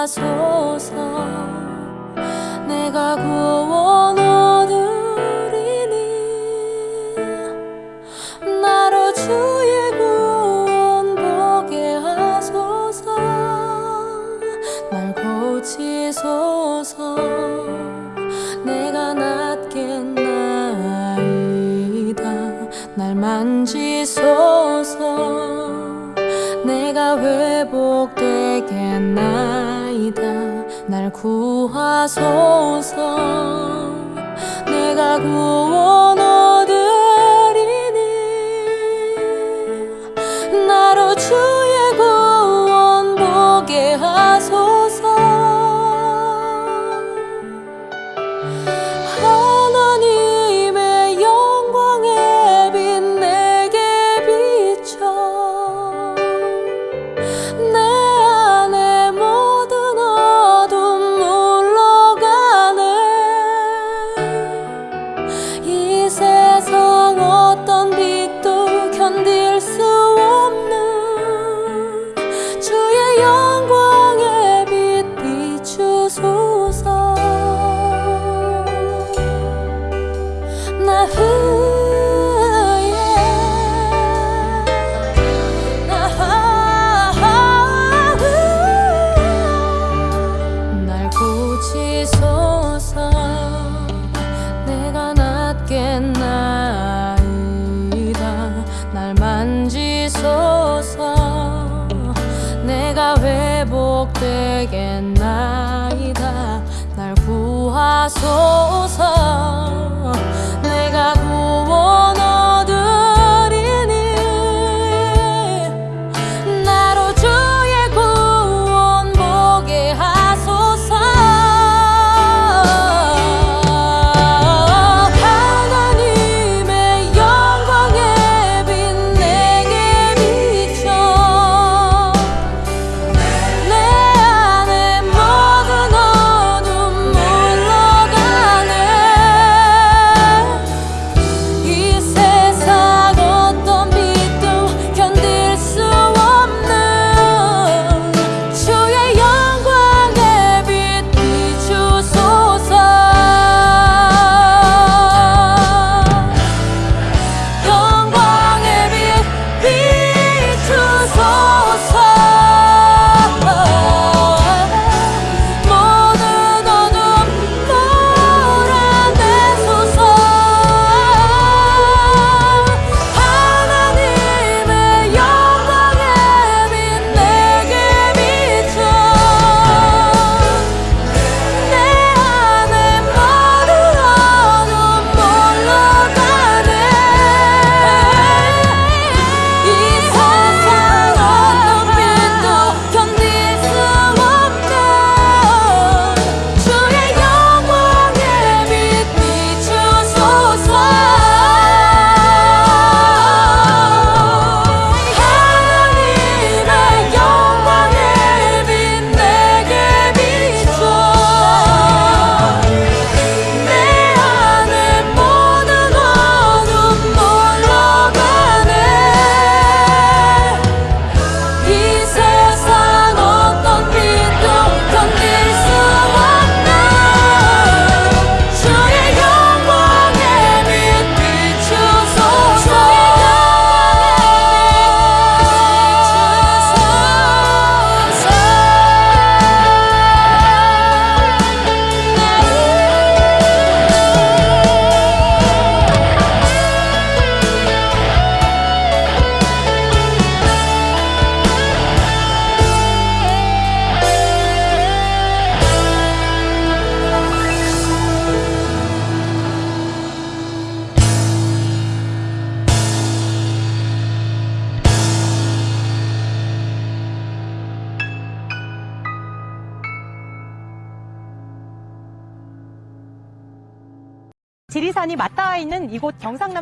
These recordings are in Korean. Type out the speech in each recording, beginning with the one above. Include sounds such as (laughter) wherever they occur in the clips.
하소서 내가 구원 구하소서. 내가 구원 복되겠나이다. 날 구하소서. 내가 구원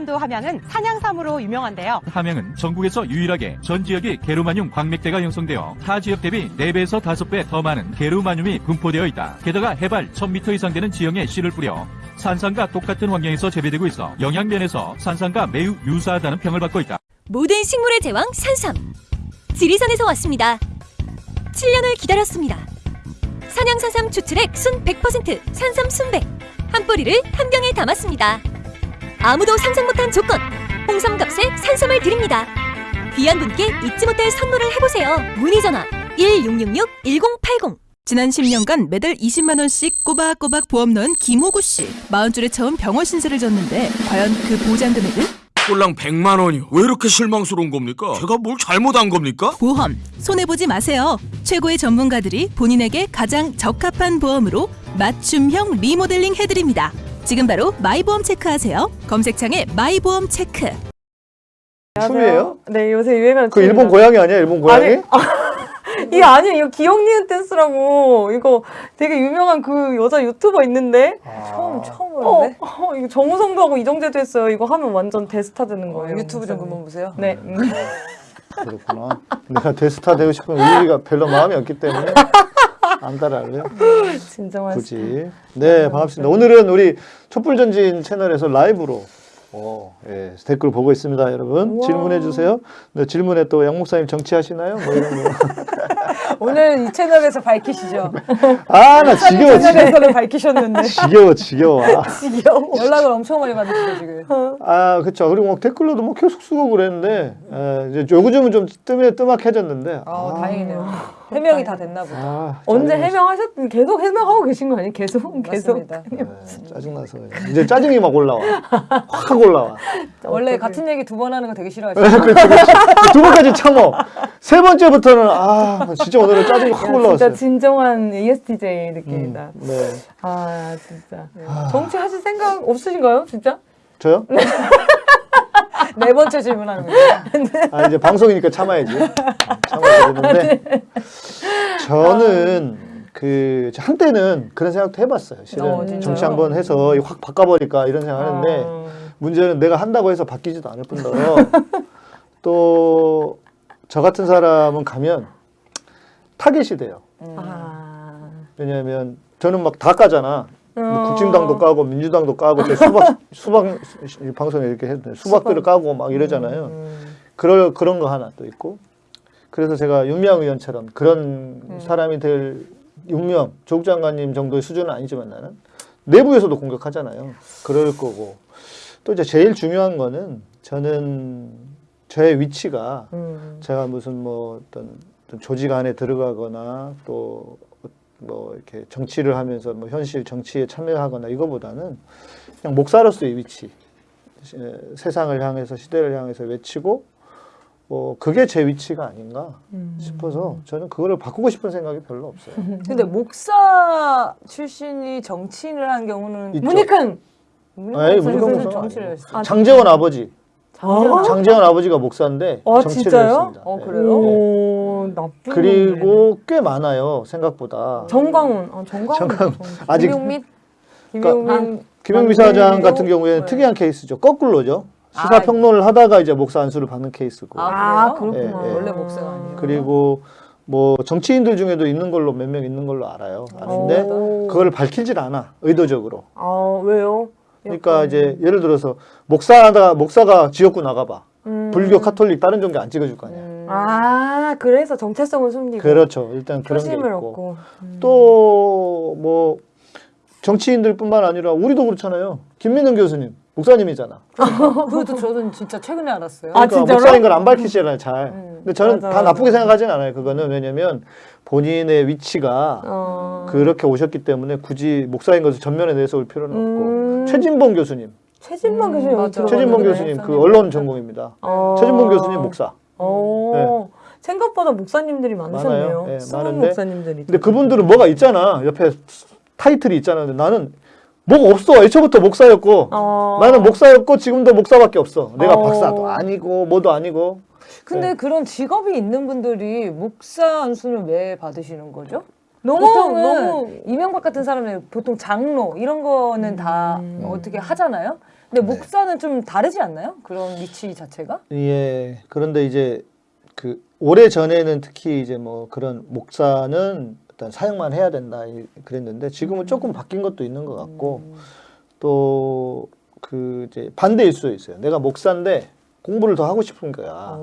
경상남도 함양은 산양삼으로 유명한데요. 함양은 전국에서 유일하게 전 지역이 게르마늄 광맥대가 형성되어 타 지역 대비 4배에서 5배 더 많은 게르마늄이 분포되어 있다. 게다가 해발 1000m 이상 되는 지형에 씨를 뿌려 산삼과 똑같은 환경에서 재배되고 있어 영양면에서 산삼과 매우 유사하다는 평을 받고 있다. 모든 식물의 제왕 산삼. 지리산에서 왔습니다. 7년을 기다렸습니다. 산양산삼 추출액 순 100% 산삼 순백. 한 뿌리를 한 병에 담았습니다. 아무도 상상 못한 조건. 홍삼값에 산삼을 드립니다. 귀한 분께 잊지 못할 선물을 해보세요. 문의 전화 1666-1080. 지난 10년간 매달 20만 원씩 꼬박꼬박 보험 넣은 김호구 씨. 마흔 줄에 처음 병원 신세를 졌는데 과연 그 보장 금액은? 꼴랑 100만 원이요. 왜 이렇게 실망스러운 겁니까? 제가 뭘 잘못한 겁니까? 보험 손해 보지 마세요. 최고의 전문가들이 본인에게 가장 적합한 보험으로 맞춤형 리모델링 해드립니다. 지금 바로 마이보험 체크하세요. 검색창에 마이보험 체크. 춤이에요? 네, 요새 유행하는 그 일본 고양이 아니야? 일본 고양이? (laughs) 이게 아니에요. 이거 기억 니은 댄스라고. 이거 되게 유명한 그 여자 유튜버 있는데. 처음 처음 보는데? 어, 어, 이거 정우성도 하고 이정재도 했어요. 이거 하면 완전 대스타 되는 거예요. 유튜브 좀 그만 보세요. 네. 음. 그렇구나. 내가 대스타 되고 싶은 의지가 별로 마음이 없기 때문에 (laughs) 안 따라할래요. (laughs) 진정한. 굳이. 네, 반갑습니다. 오늘은 우리 촛불전진 채널에서 라이브로 어, 예, 댓글 보고 있습니다, 여러분. 우와. 질문해 주세요. 네, 질문에 또 양 목사님 정치하시나요? 뭐 이런 거. (laughs) 오늘 이 채널에서 밝히시죠. (laughs) 아, 나 지겨워. 채널에서는 밝히셨는데 지겨워, 지겨워. 아, 지겨워. 연락을 엄청 많이 받으시죠 지금. 아, 그쵸. 그리고 막 댓글로도 막 계속 쓰고 그랬는데, 에, 이제 요즘은 좀 뜸해, 뜸악해졌는데. 아, 다행이네요. 해명이 다 됐나 보다. 아, 언제. 해명하셨, 계속 해명하고 계신 거 아니에요? 계속? 계속. 맞습니다. 네, 짜증나서. 이제 짜증이 막 올라와. 확 올라와. (laughs) 원래 어떡해. 같은 얘기 두 번 하는 거 되게 네, 싫어하시죠. 그렇지, 그렇지. 두 번까지 참어. 세 번째부터는 아 진짜 오늘은 짜증이 확 야, 올라왔어요. 진짜 진정한 ESTJ 느낌이다. 음, 네. 아, 진짜. 정치 하실 생각 없으신가요? 진짜? 저요? (laughs) 네 번째 질문하는 거예요. 아 이제 방송이니까 참아야지. 참아야 되는데 저는 그 한때는 그런 생각도 해봤어요. 실은 어? 정치 한번 해서 확 바꿔버릴까 이런 생각하는데 아, 문제는 내가 한다고 해서 바뀌지도 않을 뿐더러 (laughs) 또 저 같은 사람은 가면 타겟이 돼요. 아. 왜냐하면 저는 막 다 까잖아. 뭐 어. 국진당도 까고 민주당도 까고 제 수박 (laughs) 수박 이 방송에 이렇게 해도 수박들을 까고 막 이러잖아요. 음. 그럴 그런 거 하나 또 있고. 그래서 제가 윤미향 의원처럼 그런 음. 사람이 될 윤미향 조국 장관님 정도의 수준은 아니지만 나는 내부에서도 공격하잖아요. 그럴 거고 또 이제 제일 중요한 거는 저는 저의 위치가 음. 제가 무슨 뭐 어떤 조직 안에 들어가거나 또 뭐 이렇게 정치를 하면서 뭐 현실 정치에 참여하거나 이거보다는 그냥 목사로서의 위치 시- 세상을 향해서 시대를 향해서 외치고 뭐 그게 제 위치가 아닌가 음. 싶어서 저는 그거를 바꾸고 싶은 생각이 별로 없어요. (laughs) 근데 목사 출신이 정치인을 한 경우는 있죠. 문익환. 문익환 목사는 정치를 아니고. 했어요. 장재원 아버지, 아, 장재원 아버지가 목사인데 아, 정치를 진짜요? 했습니다. 어, 네. 그래요? 오, 나쁜 그리고 꽤 많아요 생각보다. 정광훈. 아, 정광훈. 아직 김용민? 김용민. 김영미 사장 네. 같은 경우에는 네. 특이한 케이스죠. 거꾸로죠. 아, 시사 평론을 하다가 이제 목사 안수를 받는 케이스고. 아, 아? 그렇구나. 예, 예. 원래 목사가 아니에요. 그리고 뭐 정치인들 중에도 있는 걸로 몇 명 있는 걸로 알아요. 아는데 오. 그거를 밝히질 않아. 의도적으로. 아, 왜요? 그러니까 약간, 이제 예를 들어서 목사가 목사가 지역구 나가봐. 음. 불교, 카톨릭 다른 종교 안 찍어줄 거 아니야. 음. 아, 그래서 정체성을 숨기고. 그렇죠. 일단 그런 게 있고. 얻고. 음. 또뭐 정치인들뿐만 아니라 우리도 그렇잖아요. 김민능 교수님 목사님이잖아. (laughs) 그것도 저는 진짜 최근에 알았어요. 아, 그러니까 진짜로? 목사인 걸 안 밝히잖아요, 잘. 음. 근데 저는 맞아, 다 맞아. 나쁘게 생각하진 않아요. 그거는 왜냐면 본인의 위치가 어. 그렇게 오셨기 때문에 굳이 목사인 것을 전면에 내세울 필요는 음. 없고. 최진봉 교수님, 최진만 음, 교수님 맞아. 어쩌고 최진봉. 교수님 그. 언론 전공입니다. 어. 최진봉 교수님 목사. 어. 생각보다 목사님들이 많으셨네요. 숨은 많은데. 목사님들이. 근데 그분들은 뭐가 있잖아. 옆에 타이틀이 있잖아. 근데 나는 뭐가 없어. 애초부터 목사였고. 어. 나는 목사였고 지금도 목사밖에 없어. 내가 어. 박사도 아니고 뭐도 아니고. 근데 네. 그런 직업이 있는 분들이 목사 안수는 왜 받으시는 거죠? 너무 보통은 너무 이명박 같은 사람은 보통 장로 이런 거는 다 어떻게 하잖아요. 근데 네. 목사는 좀 다르지 않나요? 그런 위치 자체가? 예. 그런데 이제 그 오래 전에는 특히 이제 뭐 그런 목사는 일단 사역만 해야 된다 이- 그랬는데 지금은 조금 바뀐 것도 있는 것 같고 또그 이제 반대일 수도 있어요. 내가 목사인데 공부를 더 하고 싶은 거야.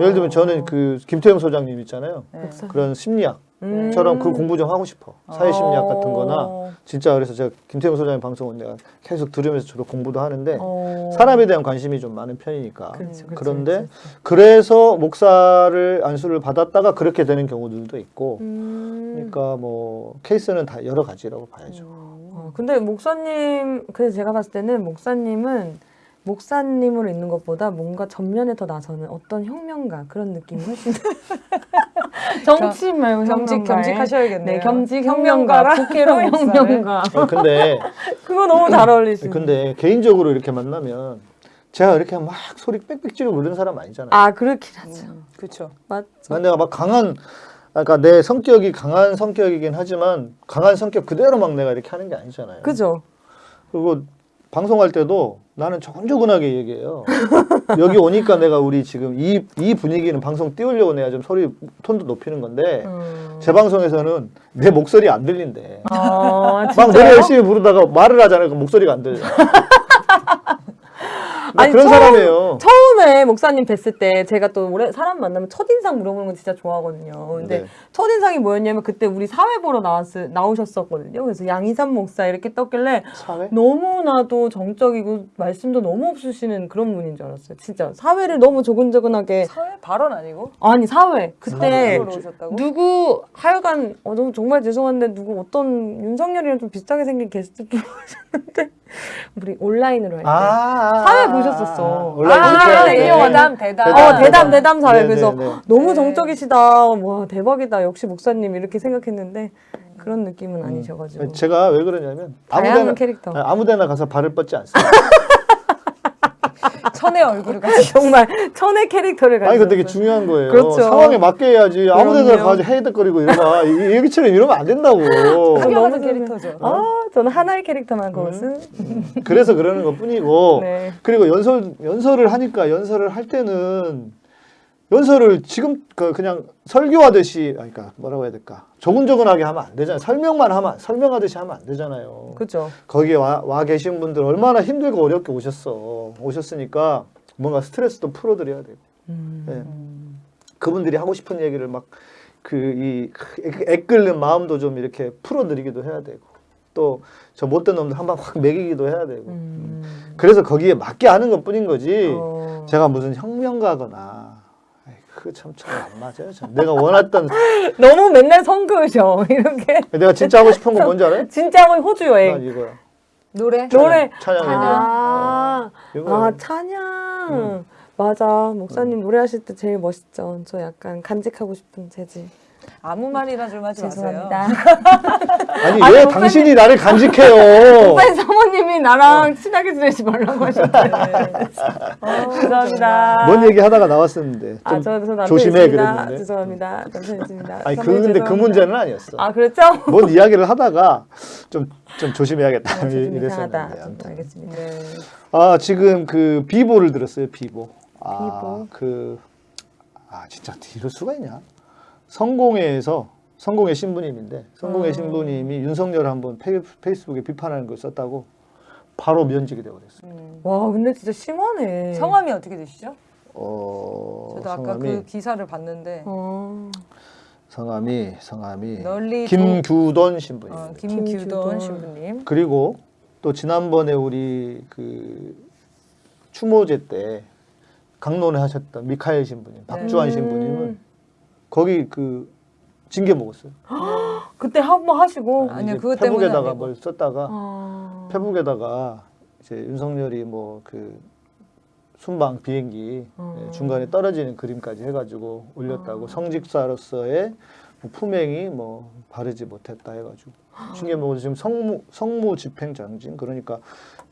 예를 들면 저는 그 김태형 소장님 있잖아요. 네. 그런 심리학 음. 처럼 그 공부 좀 하고 싶어. 사회심리학 같은 거나 어. 진짜 그래서 제가 김태형 소장님 방송은 내가 계속 들으면서 저도 공부도 하는데 어. 사람에 대한 관심이 좀 많은 편이니까. 그렇죠, 그렇죠, 그런데 그렇죠. 그래서 목사를 안수를 받았다가 그렇게 되는 경우들도 있고. 음. 그러니까 뭐 케이스는 다 여러 가지라고 봐야죠. 어, 근데 목사님, 그래서 제가 봤을 때는 목사님은 목사님으로 있는 것보다 뭔가 전면에 더 나서는 어떤 혁명가 그런 느낌이 훨씬 (laughs) 정치 말고 겸직. 겸직하셔야겠네요. 네, 겸직 혁명가라 혁명가, 국회로. 혁명가. 어, 근데 (laughs) 그거 너무 잘 어울리시네. 근데 개인적으로 이렇게 만나면 제가 이렇게 막 소리 빽빽 지르고 그런 사람 아니잖아요. 아 그렇긴 하죠. 그렇죠. 맞죠. 난 내가 막 강한 아까 내 성격이 강한 성격이긴 하지만 강한 성격 그대로 막 내가 이렇게 하는 게 아니잖아요. 그죠. 그리고 방송할 때도 나는 조근조근하게 얘기해요. (laughs) 여기 오니까 내가 우리 지금 이, 이 분위기는 방송 띄우려고 내가 좀 소리 톤도 높이는 건데 음. 제 방송에서는 내 목소리 안 들린대. 아, 막 노래? 열심히 부르다가 말을 하잖아요. 그럼 목소리가 안 들려. (laughs) 나 아니, 그런 처음- 사람이에요. 처음 에 목사님 뵀을 때 제가 또 오래 사람 만나면 첫인상 물어보는 거 진짜 좋아하거든요. 근데 네. 첫인상이 뭐였냐면 그때 우리 사회 보러 나왔, 나오셨었거든요. 그래서 양희삼 목사 이렇게 떴길래 사회? 너무나도 정적이고 말씀도 너무 없으시는 그런 분인 줄 알았어요. 진짜 사회를 너무 조근조근하게 사회 발언 아니고? 아니 사회 그때? 누구 하여간 어, 정말 죄송한데 누구 어떤 윤석열이랑 좀 비슷하게 생긴 게스트 분 (laughs) 오셨는데 우리 온라인으로 할때 아, 사회 보셨었어. 온라인 아, 네, 네, 네. 대담 대담. 어 대담 대담 사회 네, 그래서 네, 네. 너무 네. 정적이시다 와 대박이다 역시 목사님 이렇게 생각했는데 그런 느낌은 아니셔가지고 제가 왜 그러냐면 아무데나 캐릭터 아무데나 가서 발을 뻗지 않습니다. (laughs) 천의 얼굴을 가지고. (laughs) 정말 천의 캐릭터를 가지고 아니 근데 되게 중요한 거예요. 그렇죠. 상황에 맞게 해야지. 아무 데나 그럼요. 가서 헤이득거리고 이러면 이- 여기처럼 이러면 안 된다고. 너무 캐릭터죠. 아 저는 하나의 캐릭터만 그것은 그래서 그러는 것 뿐이고. (laughs) 네. 그리고 연설 연설을 하니까 연설을 할 때는 연설을 지금 그 그냥 설교하듯이 아니, 그러니까 뭐라고 해야 될까 조근조근하게 하면 안 되잖아요. 설명만 하면 설명하듯이 하면 안 되잖아요. 그죠 거기에 와, 와 계신 분들 얼마나 힘들고 어렵게 오셨어 오셨으니까 뭔가 스트레스도 풀어드려야 되고 음. 네. 그분들이 하고 싶은 얘기를 막 그이 애끓는 마음도 좀 이렇게 풀어드리기도 해야 되고 또 저 못된 놈들 한방 확 먹이기도 해야 되고 음. 그래서 거기에 맞게 하는 것 뿐인 거지 어. 제가 무슨 혁명가거나 그거 참 잘 안 맞아요 참. 내가 원했던 (laughs) 너무 맨날 선교죠. (laughs) 이렇게. 내가 진짜 하고 싶은 건 뭔지 알아요? 진짜 한번 호주 난 여행. 이거야. 노래? 노래. 찬양 아, 이거야. 아 찬양. 맞아. 목사님 노래하실 때 제일 멋있죠. 저 약간 간직하고 싶은 재질 아무 말이나 좀 하지. 죄송합니다 (laughs) 아니, 아니, 왜 목사님- 당신이 나를 간직해요 오빠의 사모님이 나랑 친하게 지내지 말라고 하셨대 어, 죄송합니다 뭔 얘기 하다가 나왔었는데 좀 아, 저, 저 조심해. 그랬는데 죄송합니다. 남편 있습니다. 아니 그 근데 그 죄송합니다. 문제는 아니었어 아 그랬죠? 뭔 이야기를 하다가 좀 좀 조심해야겠다 아, 좀 이랬었는데. 알겠습니다. 네. 아 지금 그 비보를 들었어요 비보 비보. 아그아 진짜 이럴 수가 있냐 성공회에서 성공회 신부님인데 성공회 아. 신부님이 윤석열 한번 페이, 페이스북에 비판하는 걸 썼다고 바로 면직이 되어버렸어요 와 근데 진짜 심하네. 성함이 어떻게 되시죠? 어 저도 아까 성함이 그 기사를 봤는데 어. 성함이 성함이 널리 김규돈 신부님 어, 김규돈 김규돈. 신부님. 그리고 또 지난번에 우리 그 추모제 때 강론을 하셨던 미카엘 신부님, 박주환 음. 신부님은 거기 그 징계 먹었어요. (gasps) 그때 한 번 하시고. 아니요, 이제 그것 때문에 페북에다가. 뭘 썼다가 아. 페북에다가 이제 윤석열이 뭐 그 순방 비행기 어. 예, 중간에 떨어지는 그림까지 해가지고 올렸다고 성직사로서의 뭐 품행이 뭐 바르지 못했다 해가지고 (gasps) 징계 먹어서 지금 성무 성무 집행장진 그러니까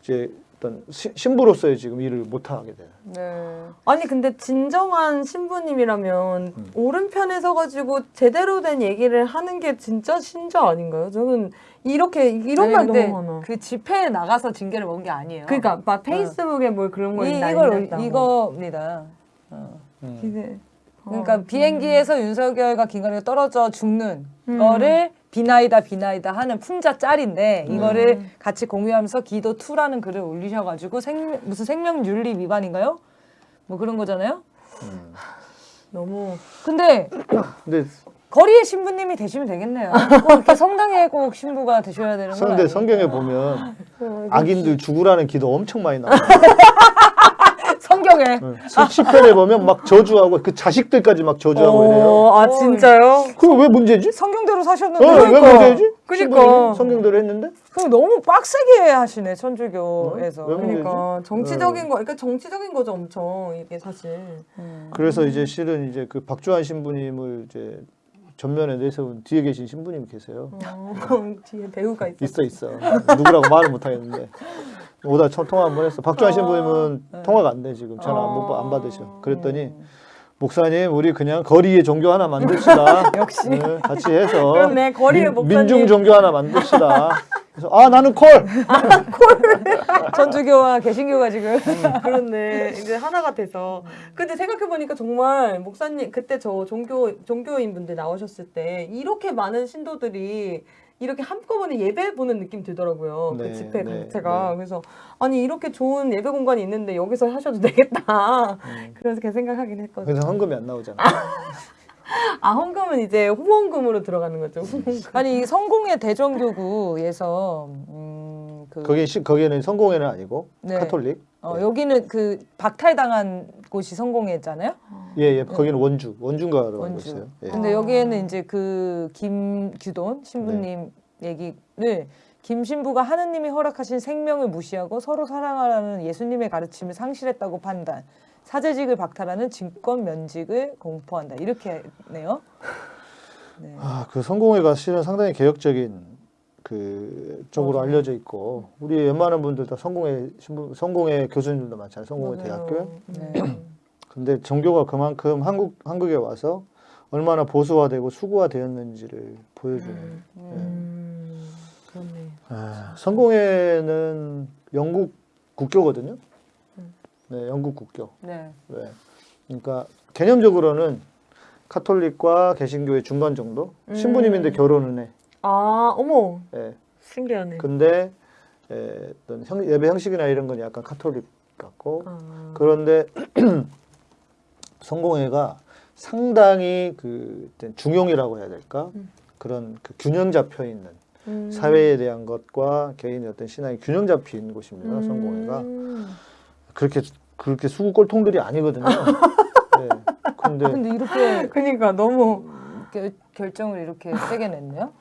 이제 어떤 시- 신부로서의 지금 일을 못 하게 돼요. 네. 아니 근데 진정한 신부님이라면 음. 오른편에 서가지고 제대로 된 얘기를 하는 게 진짜 신자 아닌가요? 저는 이렇게 이런 말 너무 많아. 그 집회에 나가서 징계를 먹은 게 아니에요. 그러니까 막 페이스북에 뭘 그런 걸 이, 난리 이걸. 이겁니다. 어. 이게 그러니까 어. 비행기에서 윤석열과 김건희가 떨어져 죽는 음. 거를 비나이다 비나이다 하는 풍자 짤인데 음. 이거를 같이 공유하면서 기도 2라는 글을 올리셔가지고 생, 무슨 생명윤리 위반인가요? 뭐 그런 거잖아요. 너무 근데 근데 거리의 신부님이 되시면 되겠네요. 꼭 이렇게 성당에 꼭 신부가 되셔야 되는 건 근데. 성경에 보면 악인들 죽으라는 기도 엄청 많이 나와요. (laughs) 성경에 시편에 보면 막 저주하고 그 자식들까지 막 저주하고 이래요. 어, 아 진짜요? 그거 왜 문제지? 성경대로 어, 사셨는데 왜 문제지? 그러니까. 성경대로 했는데? 그거 너무 빡세게 하시네 천주교에서. 왜 문제지? 그러니까 정치적인 거, 그러니까 정치적인 거죠 엄청 이게 사실. 음. 그래서 이제 실은 이제 그 박주환 신부님을 이제 전면에 내세운 뒤에 계신 신부님이 계세요. 어, (laughs) 뒤에 배우가 있어. 있어 있어. 누구라고 말을 못 하겠는데 (laughs) 오다 첫 통화 한 번 했어. 박주환 신부님은 통화가 안 돼 지금 전화 못 안 받으셔. 그랬더니 목사님 우리 그냥 거리의 종교 하나 만듭시다. (laughs) 역시. 네, 같이 해서 그렇네, 거리의 민- 목사님. 민중 종교 하나 만듭시다. 그래서 아 나는 콜. 천주교와 (laughs) 개신교가 지금 그렇네. 이제 하나가 돼서. 근데 생각해 보니까 정말 목사님 그때 저 종교 종교인 분들 나오셨을 때 이렇게 많은 신도들이 이렇게 한꺼번에 예배 보는 느낌 들더라고요. 네, 그 집회 네, 자체가. 네. 그래서 아니 이렇게 좋은 예배 공간이 있는데 여기서 하셔도 되겠다. 음. 그래서 그 생각하긴 했거든요. 그래서 헌금이 안 나오잖아. (laughs) 아 헌금은 이제 후원금으로 들어가는 거죠. 후원금. (laughs) 아니 이 성공회 대전교구에서 음, 그 거기 시, 거기는 성공회는 아니고 네. 카톨릭. 어, 여기는 그 박탈당한 곳이 성공회잖아요. 예, 예. 거기는 원주, 원주인가로 알고 원주. 있어요. 예. 근데 여기에는 이제 그 김규돈 신부님 얘기를 김 신부가 하느님이 허락하신 생명을 무시하고 서로 사랑하라는 예수님의 가르침을 상실했다고 판단. 사제직을 박탈하는 증권 면직을 공포한다. 이렇게 네요. 네. 아, 그 성공회가 실은 상당히 개혁적인 그 쪽으로 알려져 있고 우리 웬만한 분들 다 성공회 신부, 성공회 교수님들도 많잖아요. 성공회 대학교. 네. (clears throat) 근데 종교가 그만큼 한국 한국에 와서 얼마나 보수화되고 수구화되었는지를 보여주는. 음, 그렇네. 아, 성공회는 영국 국교거든요. 네, 영국 국교. 네. 네. 그러니까 개념적으로는 카톨릭과 개신교의 중간 정도. 신부님인데 결혼은 해. 아 어머 예. 신기하네. 근데 에, 어떤 형, 예배 형식이나 이런 건 약간 카톨릭 같고 아. 그런데 (clears throat) 성공회가 상당히 그 어떤 중용이라고 해야 될까 그런 그 균형 잡혀 있는 음. 사회에 대한 것과 개인의 어떤 신앙이 균형 잡힌 곳입니다. 성공회가 음. 그렇게 그렇게 수구 꼴통들이 아니거든요. 네. (laughs) 근데 근데 이렇게 그러니까 너무 결, 결정을 이렇게 세게 냈네요.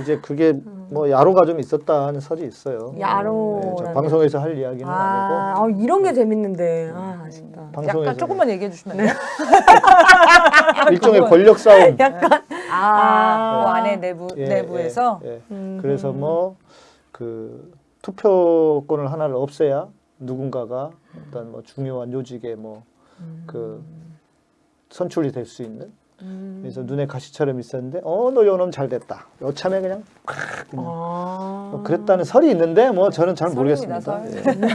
이제 그게 뭐 야로가 좀 있었다 하는 설이 있어요. 네, 야로. 저 방송에서 할 이야기는 아 니고 아, 아, 이런 게 재밌는데 아 아쉽다. 방송에서 약간 조금만 얘기해 주시면 안 돼요? (laughs) 일종의 권력 싸움. (laughs) 약간 아, 그 안에 내부 예, 내부에서 예, 예. 음. 그래서 뭐 그 투표권을 하나를 없애야 누군가가 어떤 뭐 중요한 요직에 뭐그 선출이 될 수 있는 그래서 눈에 가시처럼 있었는데 어너 요놈 잘 됐다 여참에 그냥 팍 그냥 아. 뭐 그랬다는 설이 있는데 뭐 저는 잘 모르겠습니다. 예. 네,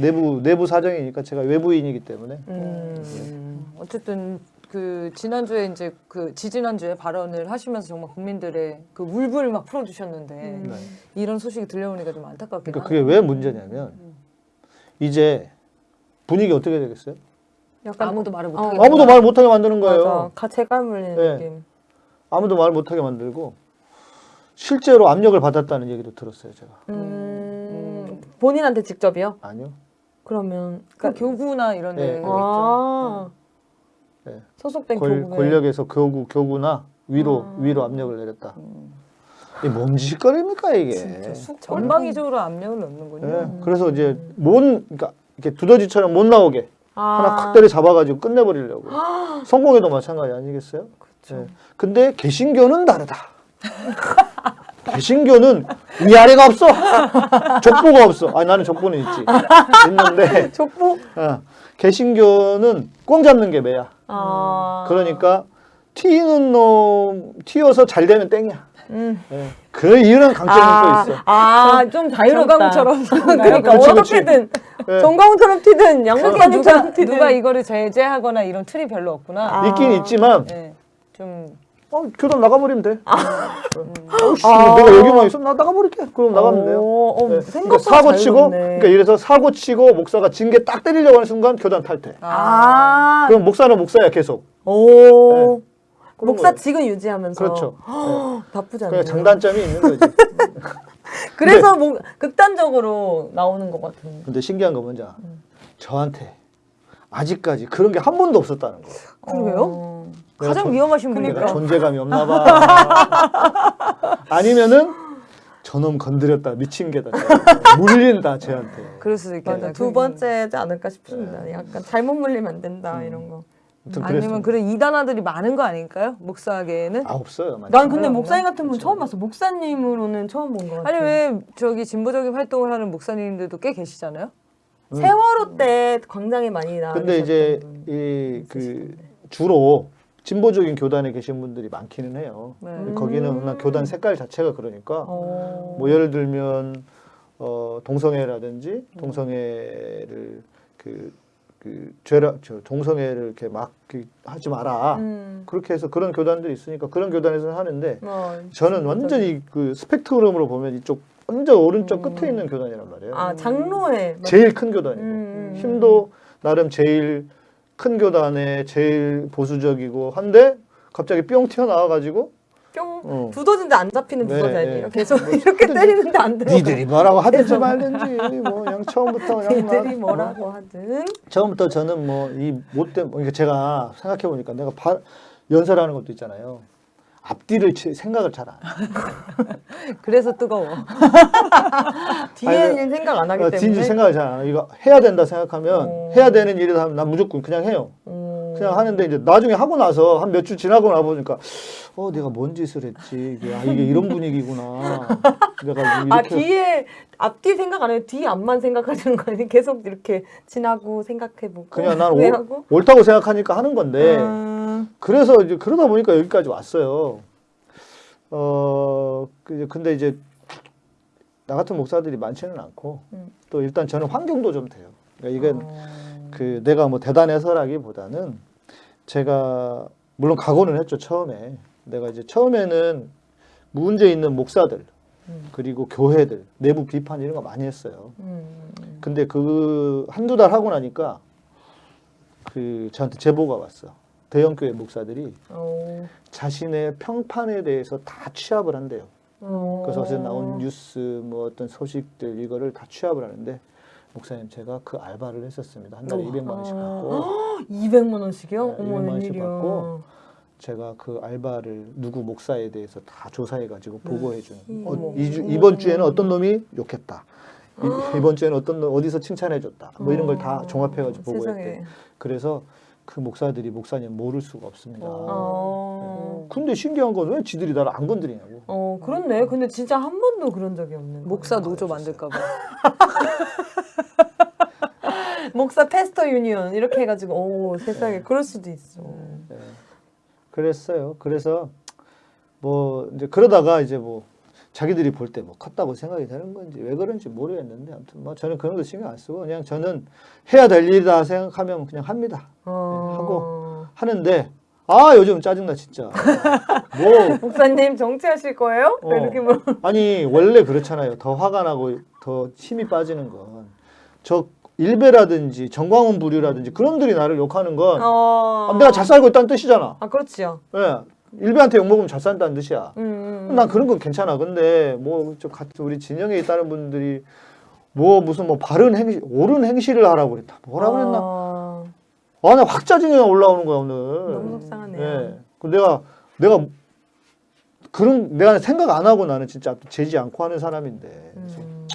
내부 내부 사정이니까 제가 외부인이기 때문에 음. 어쨌든 그 지난주에 이제 그 지지난주에 발언을 하시면서 정말 국민들의 그 울분을 막 풀어주셨는데 음. 네. 이런 소식이 들려오니까 좀 안타깝긴 그러니까. 그게 왜 문제냐면 이제 분위기 어떻게 되겠어요? 약간 아무도 말을 어, 못하게 아무도 말 못하게 만드는. 거예요. 가 제가 물리는 네. 느낌. 아무도 말 못하게 만들고 실제로 압력을 받았다는 얘기도 들었어요 제가. 음. 본인한테 직접이요? 아니요. 그러면 그 교구나 이런 데 네. 아 네. 소속된 권, 교구에 권력에서 교구 교구나 위로 아. 위로 압력을 내렸다. 이게 뭔 짓거리입니까 이게? 전방위적으로 압력을 넣는군요. 예, 그래서 이제 못 그러니까 이렇게 두더지처럼 못 나오게 아. 하나 칵 때려 잡아가지고 끝내버리려고. 성공에도 마찬가지 아니겠어요? 예. 근데 개신교는 다르다. (laughs) 개신교는 위아래가 없어. 족보가 없어. 아 나는 족보는 있지. 있는데 (laughs) 족보? 어, 개신교는 꽁 잡는 게 매야. 아. 그러니까 튀는 놈 튀어서 잘 되면 땡이야. 음. 예. 그 이런 강점이 아, 또 있어. 아, 좀 자유롭다. 정강처럼 (laughs) 그러니까 그렇지. 어떻게든 예. 정강처럼 튀든 누가, 양목사님처럼 튀든 누가 이거를 제재하거나 이런 틀이 별로 없구나. 아. 있긴 있지만 네. 좀 어, 교단 나가버리면 돼. 아. 어, 씨, 내가 여기만 있으면 나 나가버릴게. 그럼 나가면 돼요. 오, 어, 네. 생각보다 그러니까 사고 치고, 자유롭네. 그러니까 이래서 사고 치고 목사가 징계 딱 때리려고 하는 순간 교단 탈퇴. 아, 그럼 목사는 목사야 계속. 오. 네. 목사. 직은 유지하면서 그렇죠. 네. 나쁘지 그 않네요. 장단점이 있는 거지. (laughs) 그래서 뭐 극단적으로 나오는 것 같은. 근데 신기한 거 뭔지 알아? 저한테 아직까지 그런 게 한 번도 없었다는 거. 그러게요. 어. 가장 존- 위험하신 분이니까. 존재감이 없나 봐. (laughs) 아니면은 저놈 건드렸다 미친 개다. 쟤. (laughs) 물린다 쟤한테. 그럴 수도 있겠다. 맞아. 두 번째지 않을까 싶습니다. 약간 잘못 물리면 안 된다 이런 거. 아니면. 그런 이단아들이 많은 거 아닐까요? 목사계에는? 아 없어요. 많지 난 근데. 목사님 같은 분 처음 봤어. 목사님으로는 처음 본것 같아. 아니 왜 저기 진보적인 활동을 하는 목사님들도 꽤 계시잖아요. 세월호 때 광장에 많이 나. 근데 이제 이 그 주로 진보적인 교단에 계신 분들이 많기는 해요. 네. 거기는 그냥 교단 색깔 자체가 그러니까 어. 뭐 예를 들면 어 동성애라든지 동성애를 그, 그 죄라 저 동성애를 이렇게 막 그, 하지 마라 음. 그렇게 해서 그런 교단들이 있으니까 그런 교단에서는 하는데 어, 저는 완전히 그 스펙트럼으로 보면 이쪽 완전 오른쪽 끝에 있는 교단이란 말이에요. 아 장로회. 제일 큰 교단이고 음. 힘도 나름 제일 큰 교단에 제일 보수적이고 한데 갑자기 뿅 튀어나와가지고 뿅 어. 두더진데 안 잡히는 네, 두더지예요. 네. 계속 이렇게 때리는데 안 들어. 니들이 뭐라고 하든지 말든지 뭐 그냥 처음부터 그냥 막 니들이 뭐라고 하든. 처음부터 저는 뭐 이 못된 그러니까 제가 생각해 보니까 내가 바, 연설하는 것도 있잖아요. 앞뒤를 치- 생각을 잘안 해. (laughs) 그래서 뜨거워. (laughs) 뒤에는 생각 안 하기 어, 때문에. 진짜 생각을 잘안 해. 이거 해야 된다 생각하면 어. 해야 되는 일이다 하면 난 무조건 그냥 해요. 음. 그냥 하는데 이제 나중에 하고 나서 한 몇 주 지나고 나 보니까 어 내가 뭔 짓을 했지 이게, 아, 이게 이런 분위기구나 (laughs) 내가 아 뒤에 앞뒤 생각 안 해요. 뒤 앞만 생각하시는 거 아니에요? 계속 이렇게 지나고 생각해보고. 그냥 난. 옳, 옳다고 생각하니까 하는 건데 음. 그래서 이제 그러다 보니까 여기까지 왔어요. 어 그- 근데 이제 나 같은 목사들이 많지는 않고 음. 또 일단 저는 환경도 좀 돼요. 그러니까 이건 어. 그 내가 뭐 대단해서라기보다는 제가 물론 각오는 했죠 처음에 내가 이제 처음에는 문제 있는 목사들 음. 그리고 교회들 내부 비판 이런 거 많이 했어요. 음. 근데 그 한두 달 하고 나니까 그 저한테 제보가 왔어. 대형 교회 목사들이 어. 자신의 평판에 대해서 다 취합을 한대요. 어. 그래서 어제 나온 뉴스 뭐 어떤 소식들 이거를 다 취합을 하는데 목사님 제가 그 알바를 했었습니다. 한 달에 어. 200만 원씩 받고 200만 원씩이요? 네, 어머 200만 원씩 웬일이야. 받고 제가 그 알바를 누구 목사에 대해서 다 조사해 가지고 보고해 준. 음. 어, 이번 주에는. 어떤 놈이 욕했다. 이, 번 주에는 어떤 놈 어디서 칭찬해 줬다. 뭐 이런 걸다 어, 종합해 가지고 보고했대. 그래서 그 목사들이 목사님 모를 수가 없습니다. 어. 근데 신기한 건 왜 지들이 나를 안 건드리냐고. 어, 그렇네. 근데 진짜 한 번도 그런 적이 없는. 목사. 노조 만들까 봐. (laughs) 목사 패스터 유니언 이렇게 해가지고 오 세상에 그럴 수도 있어. 네. 그랬어요. 그래서 뭐 이제 그러다가 이제 뭐 자기들이 볼 때 뭐 컸다고 생각이 되는 건지 왜 그런지 모르겠는데 아무튼 뭐 저는 그런 거 신경 안 쓰고 그냥 저는 해야 될 일이다 생각하면 그냥 합니다. 어. 하고. 하는데 아 요즘 짜증나 진짜. (laughs) 뭐 목사님 정치하실 거예요? 어. 이렇게 뭐. 아니 원래 그렇잖아요. 더 화가 나고 더 힘이 빠지는 건 저 일베라든지 정광훈 부류라든지 그런들이 나를 욕하는 건 어. 아, 내가 잘 살고 있다는 뜻이잖아. 아 그렇지요. 예. 일베한테 욕 먹으면 잘 산다는 뜻이야. 음, 음. 난 그런 건 괜찮아. 근데 뭐 저 같은 우리 진영에 있다는 분들이 뭐 무슨 뭐 바른 행시, 옳은 행시를 하라고 그랬다. 뭐라 그랬나? 아, 아, 나확 짜증이 올라오는 거야 오늘. 너무 속상하네요. 예. 그 내가 내가 그런 내가 생각 안 하고 나는 진짜 재지 않고 하는 사람인데 음.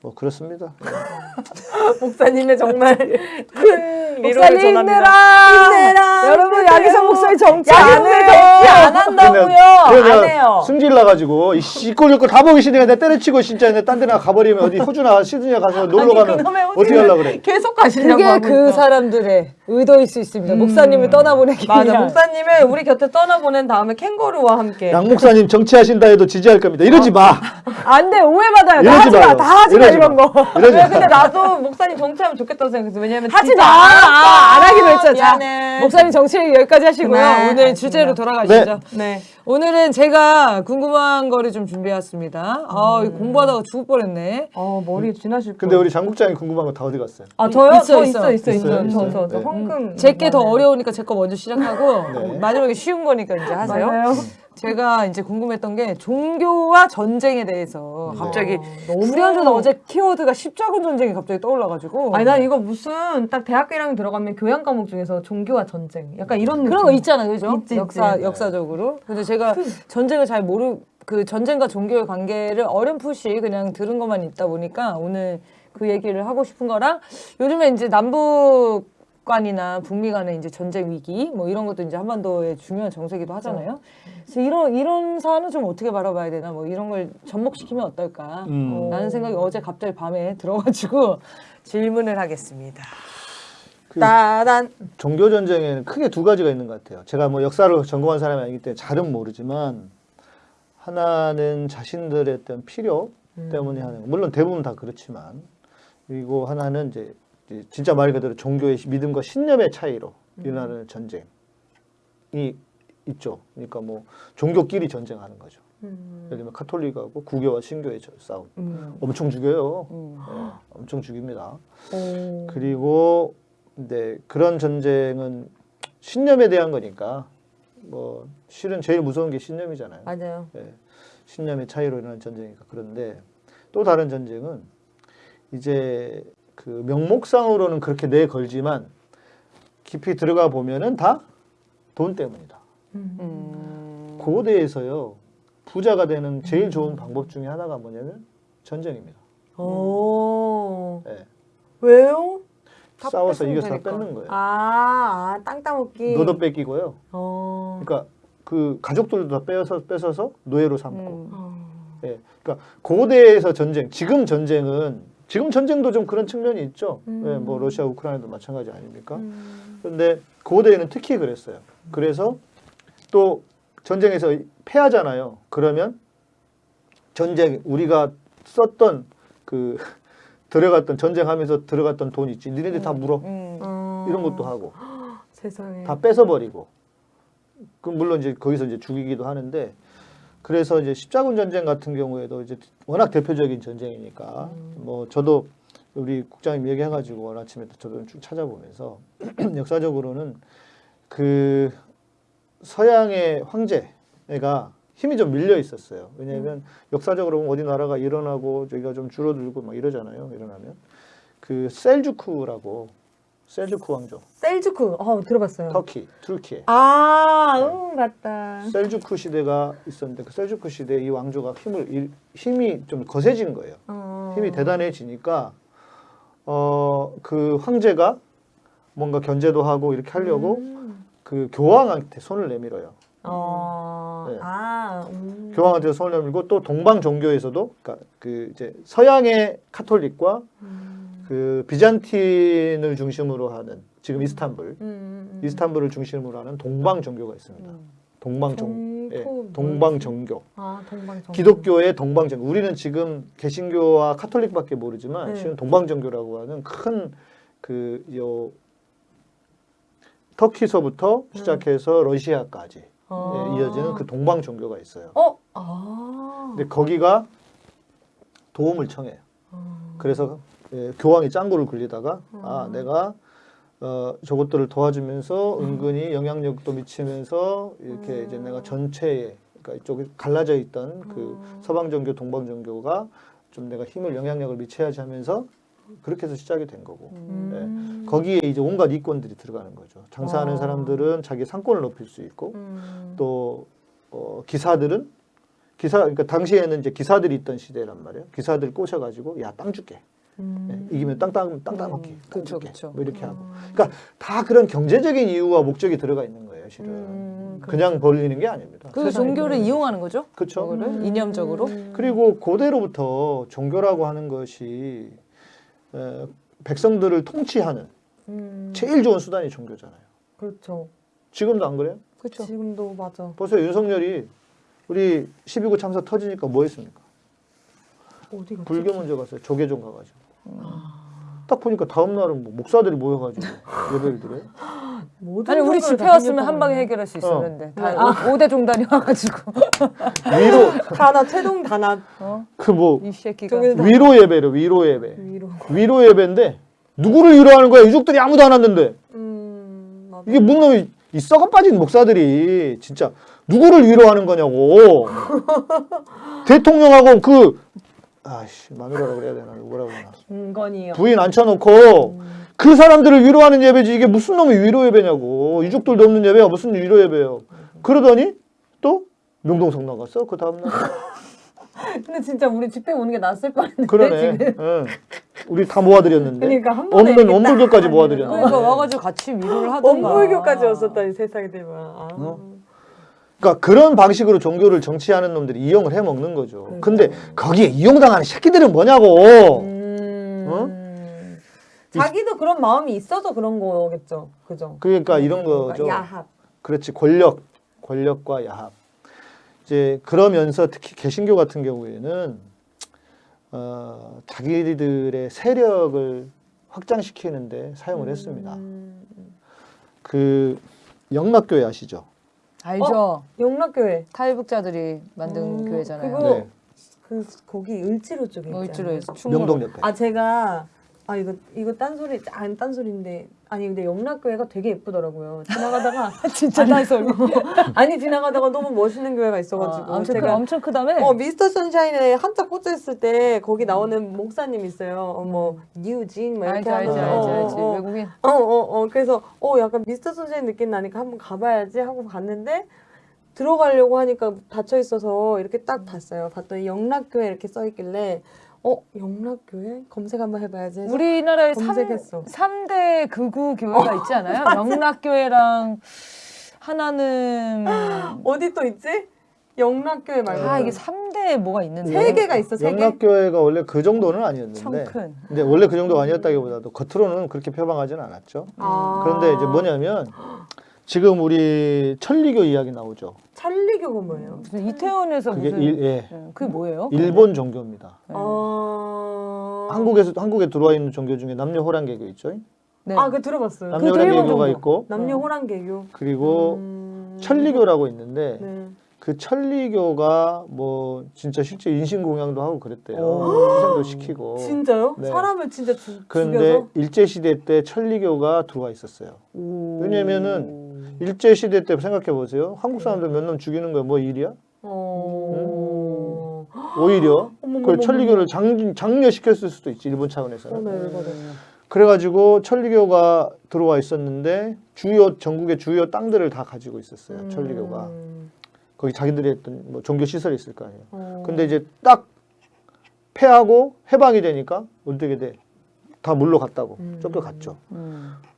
뭐 그렇습니다. (laughs) 목사님의 정말 큰 (laughs) 목사님 힘내라. 힘내라. 여러분 야기성 목사님 정치 안 해요. 정치 안 한다고요. 안 해요. 승질 나가지고 이꼴꼴 다 보기 싫으니까 내가 때려치고 진짜 내가 딴 데나 가버리면 어디 호주나 시드니에 가서 놀러 가면 어떻게 하려 그래? 계속 가시려고 그게 그 있어. 사람들의 의도일 수 있습니다. 목사님을 떠나보내기 맞아. 목사님을 우리 곁에 떠나보낸 다음에 캥거루와 함께. 양 목사님 정치하신다 해도 지지할 겁니다. 이러지 마. (laughs) 안 돼, 오해받아요. 다 이러지 하지 마. 다 하지 마, 이런 마. 거. 마. 근데 나도 목사님 정치하면 좋겠다고 생각했어. 왜냐면 하지 마! 아, 안 하기로 했잖아. 자, 미안해. 목사님 정치 여기까지 하시고요. 네, 오늘 알겠습니다. 주제로 돌아가시죠. 네. 오늘은 제가 궁금한 거를 좀 준비해왔습니다. 아, 음. 이거 공부하다가 죽을 뻔했네. 어 머리 지나실 근데 거. 우리 장 국장이 궁금한 거 다 어디 갔어요? 아 저요? 있어, 저 있어. 있어 있어? 저 저저 네. 황금. 제게 더. 어려우니까 제 거 먼저 시작하고 네. 마지막에 쉬운 거니까 이제 하세요. 제가 이제 궁금했던 게 종교와 전쟁에 대해서 갑자기 어, 너무- 불현전 어제 키워드가 십자군 전쟁이 갑자기 떠올라가지고 아니 난 이거 무슨 딱 대학교 1학년 들어가면 교양 과목 중에서 종교와 전쟁 약간 이런 느낌. 그런 거 있잖아, 그죠? 있지, 역사 있지. 역사적으로. 근데 제가 전쟁을 잘 모르 그 전쟁과 종교의 관계를 어렴풋이 그냥 들은 것만 있다 보니까 오늘 그 얘기를 하고 싶은 거랑 요즘에 이제 남북 간이나 북미 간의 이제 전쟁 위기 뭐 이런 것도 이제 한반도의 중요한 정세기도 하잖아요. 그래서 이런 이런 사안은 좀 어떻게 바라봐야 되나 뭐 이런 걸 접목시키면 어떨까? 음. 라는 생각이 어제 갑자기 밤에 (laughs) 들어가지고 질문을 하겠습니다. 그 따단. 종교 전쟁에는 크게 두 가지가 있는 것 같아요. 제가 뭐 역사를 전공한 사람이 아니기 때문에 잘은 모르지만 하나는 자신들의 어떤 필요 때문에 하는 거. 물론 대부분 다 그렇지만 그리고 하나는 이제 진짜 말 그대로 종교의 믿음과 신념의 차이로 일어나는 전쟁이 있죠. 그러니까 뭐 종교끼리 전쟁하는 거죠. 음. 예를 들면 카톨릭하고 구교와 신교의 저- 싸움. 음. 엄청 죽여요. 음. 네, 엄청 죽입니다. 오. 그리고 네, 그런 전쟁은 신념에 대한 거니까 뭐 실은 제일 무서운 게 신념이잖아요. 맞아요. 예, 신념의 차이로 일어나는 전쟁이니까 그런데 또 다른 전쟁은 이제 그 명목상으로는 그렇게 내걸지만 깊이 들어가 보면은 다 돈 때문이다. 음. 고대에서요 부자가 되는 제일 좋은 방법 중에 하나가 뭐냐면 전쟁입니다. 오. 예, 왜요? 다 싸워서 이겨서 다 되니까. 뺏는 거예요. 아, 아, 땅 따먹기. 너도 뺏기고요. 어. 그러니까 그 가족들도 다 뺏어서 뺏어서 노예로 삼고. 음. 어. 예. 그러니까 고대에서 전쟁, 지금 전쟁은 지금 전쟁도 좀 그런 측면이 있죠. 음. 예, 뭐 러시아, 우크라이나도 마찬가지 아닙니까? 음. 그런데 고대에는 특히 그랬어요. 그래서 또 전쟁에서 패하잖아요. 그러면 전쟁 우리가 썼던 그 (laughs) 들어갔던 전쟁하면서 들어갔던 돈 있지. 니네들 다 물어. 음. 어. 이런 것도 하고 (gasps) 세상에. 다 뺏어 버리고. 그 물론 이제 거기서 이제 죽이기도 하는데 그래서 이제 십자군 전쟁 같은 경우에도 이제 워낙 대표적인 전쟁이니까 뭐 저도 우리 국장님 얘기해가지고 오늘 아침에 저도 쭉 찾아보면서 (clears throat) 역사적으로는 그 서양의 황제가 힘이 좀 밀려 있었어요. 왜냐하면 역사적으로 보면 어디 나라가 일어나고 저기가 좀 줄어들고 막 이러잖아요. 일어나면 그 셀주크라고 셀주크 왕조 셀주크. 어, 들어봤어요. 터키, 투르키에 아, 응, 맞다. 셀주크 시대가 있었는데 그 셀주크 시대 이 왕조가 힘을 일- 힘이 좀 거세진 거예요. 어. 힘이 대단해지니까 어 그 황제가 뭔가 견제도 하고 이렇게 하려고 음. 그 교황한테 손을 내밀어요. 어. 네. 아, 음. 교황한테 손을 내밀고 또 동방 종교에서도 그러니까 그 이제 서양의 카톨릭과 음. 그 비잔틴을 중심으로 하는 지금 이스탄불 음, 음, 음. 이스탄불을 중심으로 하는 동방 종교가 있습니다. 동방 종 예, 동방 종교. 아, 동방정. 기독교의 동방정교. 우리는 지금 개신교와 카톨릭밖에 모르지만 네. 실은 동방정교라고 하는 큰그요 터키서부터 시작해서 러시아까지 네. 아. 예, 이어지는 그 동방 종교가 있어요. 어? 아. 근데 거기가 도움을 청해요. 아. 그래서 예, 교황이 짱구를 굴리다가 아 음. 내가 어, 저것들을 도와주면서 은근히 영향력도 미치면서 이렇게 이제 내가 전체에 그러니까 이쪽에 갈라져 있던 그 서방 종교, 동방 종교가 좀 내가 힘을 영향력을 미쳐야지 하면서 그렇게 해서 시작이 된 거고 음. 예, 거기에 이제 온갖 이권들이 들어가는 거죠. 장사하는 아. 사람들은 자기 상권을 높일 수 있고 음. 또 어, 기사들은 기사 그러니까 당시에는 이제 기사들이 있던 시대란 말이에요. 기사들 꼬셔가지고 야 땅 줄게. 음. 예, 이기면 땅땅 땅땅 음, 먹기. 그쵸, 줄게. 그쵸. 뭐 이렇게 하고. 그러니까 다 그런 경제적인 이유와 목적이 들어가 있는 거예요, 실은. 음, 그냥 벌리는 게 아닙니다. 그 종교를 이용하는 거죠? 그렇죠. 이념적으로. 그리고 고대로부터 종교라고 하는 것이 에, 백성들을 통치하는 음. 제일 좋은 수단이 종교잖아요. 그렇죠. 지금도 안 그래요? 그렇죠. 지금도 맞아. 보세요, 윤석열이 우리 12구 참사 터지니까 뭐 했습니까? 불교 문제 갔어요. 조계종 가가지고. 딱 보니까 다음 날은 뭐 목사들이 모여가지고 예배를 드려요. (laughs) 모든 아니 우리 다 왔으면 한 방에 해결할 수 있었는데 네. 다오 5대 종단이 와가지고 (laughs) 위로 다나 태동 다나 어? 그뭐이 새끼가 저기 다 위로 예배를 위로 예배. 위로. 위로 예배인데 누구를 위로하는 거야? 유족들이 아무도 안 왔는데 음. 이게 뭔 놈이 이 썩어 빠진 목사들이 진짜 누구를 위로하는 거냐고. (laughs) 대통령하고 그 아씨 마누라라고 그래야 되나 뭐라고 그러나 은건이요. 부인 앉혀놓고 그 사람들을 위로하는 예배지 이게 무슨 놈의 위로 예배냐고 유족들도 없는 예배야 무슨 위로 예배예요. 그러더니 또 명동성 나갔어 그 다음날 (laughs) 근데 진짜 우리 집회 오는 게 낫을 뻔했는데 그러네. 지금. 응. 우리 다 모아드렸는데 그러니까 한 번에 없는 하면은. 모아드렸는데 그러니까 와가지고 같이 위로를 하던가 원불교까지 왔었다니 세상에 대박. 아. 어? 그러니까 그런 방식으로 종교를 정치하는 놈들이 이용을 해 먹는 거죠. 그러니까. 근데 거기에 이용당하는 새끼들은 뭐냐고. 음. 어? 자기도 그런 마음이 있어서 그런 거겠죠. 그죠? 그러니까 이런 거죠. 야합. 그렇지 권력, 권력과 야합. 이제 그러면서 특히 개신교 같은 경우에는 어, 자기들의 세력을 확장시키는데 사용을 했습니다. 음. 그 영락교회 아시죠? 알죠 영락교회. 탈북자들이 만든 음, 교회잖아요 그거- 네. 그 거기 을지로 쪽에 있잖아요. 어, 일주일에 충무로 명동 옆에. 아 제가 아 이거 이거 딴 소리 안 딴 소리인데 아니 근데 영락교회가 되게 예쁘더라고요. 지나가다가 (laughs) 진짜 딴소리 (laughs) 아니 지나가다가 너무 멋있는 교회가 있어가지고 아, 엄청, 크, 제가 엄청 크다며? 어 미스터 선샤인에 한자 꽂혀 있을 때 거기 나오는 목사님 있어요. 어, 뭐 뉴진 뭐 이렇게 알지 알지 하면서 알지 알지 어, 어, 외국인. 어, 어, 어, 그래서, 어, 약간 미스터 선샤인 느낌 나니까 한번 가봐야지 하고 갔는데, 들어가려고 하니까 닫혀 있어서 이렇게 딱 봤어요. 봤더니 영락교회 이렇게 써 있길래, 어, 영락교회? 검색 한번 해봐야지 우리나라에 검색했어. 3, 대 극우 교회가 있지 않아요? 영락교회랑 하나는 (gasps) 어디 또 있지? 영락교회 말고. 아 이게 3대 뭐가 있는데 세 개가 있어, 세 개. 영락교회가 원래 그 정도는 아니었는데. 청큰 근데 원래 그 정도가 아니었다기보다도 겉으로는 그렇게 표방하지는 않았죠. 아. 그런데 이제 뭐냐면 지금 우리 천리교 이야기 나오죠. 천리교가 뭐예요? 무슨 이태원에서 그게 무슨 일, 예, 네, 그게 뭐예요? 일본 종교입니다. 네. 어... 한국에서 한국에 들어와 있는 종교 중에 남녀 호랑개교 있죠. 네. 아, 그 들어봤어요. 남녀 일본 호랑개교가. 있고 남녀 호랑개교. 그리고 음... 천리교라고 있는데 네. 그 천리교가 뭐 진짜 실제 인신 공양도 하고 그랬대요. 오. 희생도 시키고. 진짜요? 네. 사람을 진짜 죽, 그런데 죽여서? 일제 시대 때 천리교가 들어와 있었어요. 오. 왜냐면은 일제 시대 때 생각해 보세요. 한국 사람들 몇 놈 죽이는 거야 뭐 일이야? 어... 오히려 어머머머머. 그 천리교를 장, 장려시켰을 수도 있지 일본 차원에서는. 어, 네. 그래가지고 천리교가 들어와 있었는데 주요 전국의 주요 땅들을 다 가지고 있었어요. 천리교가 음. 거기 자기들이 했던 뭐 종교 시설이 있을 거 아니에요. 어. 근데 이제 딱 패하고 해방이 되니까 어떻게 돼? 다 물러갔다고 음. 쫓겨갔죠.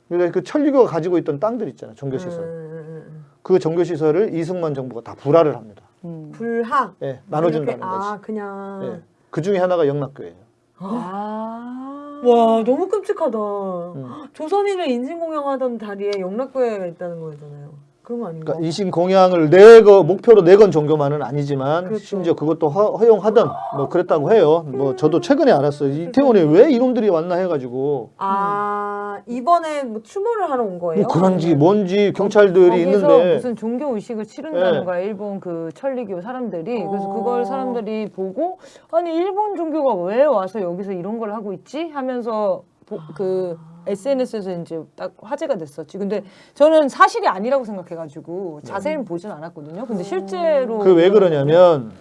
음. 그러니까 그 천리교가 가지고 있던 땅들 있잖아요. 종교 시설. 음, 음, 음. 그 종교 시설을 이승만 정부가 다 불화를 합니다. 음. 불하. 예, 나눠준다는 이렇게- 거지. 아, 그냥. 예. 그 중에 하나가 영락교예요. 아. 와, 너무 끔찍하다. 음. 조선인을 인신공양하던 다리에 영락교회가 있다는 거잖아요. 그러면 아닌가? 그러니까 이신 공양을 내거 목표로 내건 종교만은 아니지만 그렇죠. 심지어 그것도 허, 허용하던 뭐 그랬다고 해요. 뭐 저도 최근에 알았어요. 이태원에 왜 이놈들이 왔나 해가지고 아, 이번에 뭐 추모를 하러 온 거예요? 뭐 그런지 뭔지 경찰들이 거기서 있는데 무슨 종교 의식을 치른다는 네. 거야 일본 그 천리교 사람들이 그래서 어. 그걸 사람들이 보고 아니 일본 종교가 왜 와서 여기서 이런 걸 하고 있지 하면서 보- 그 SNS에서 이제 딱 화제가 됐었지. 근데 저는 사실이 아니라고 생각해가지고 자세히는 보진 않았거든요. 근데 실제로 그 왜 그러냐면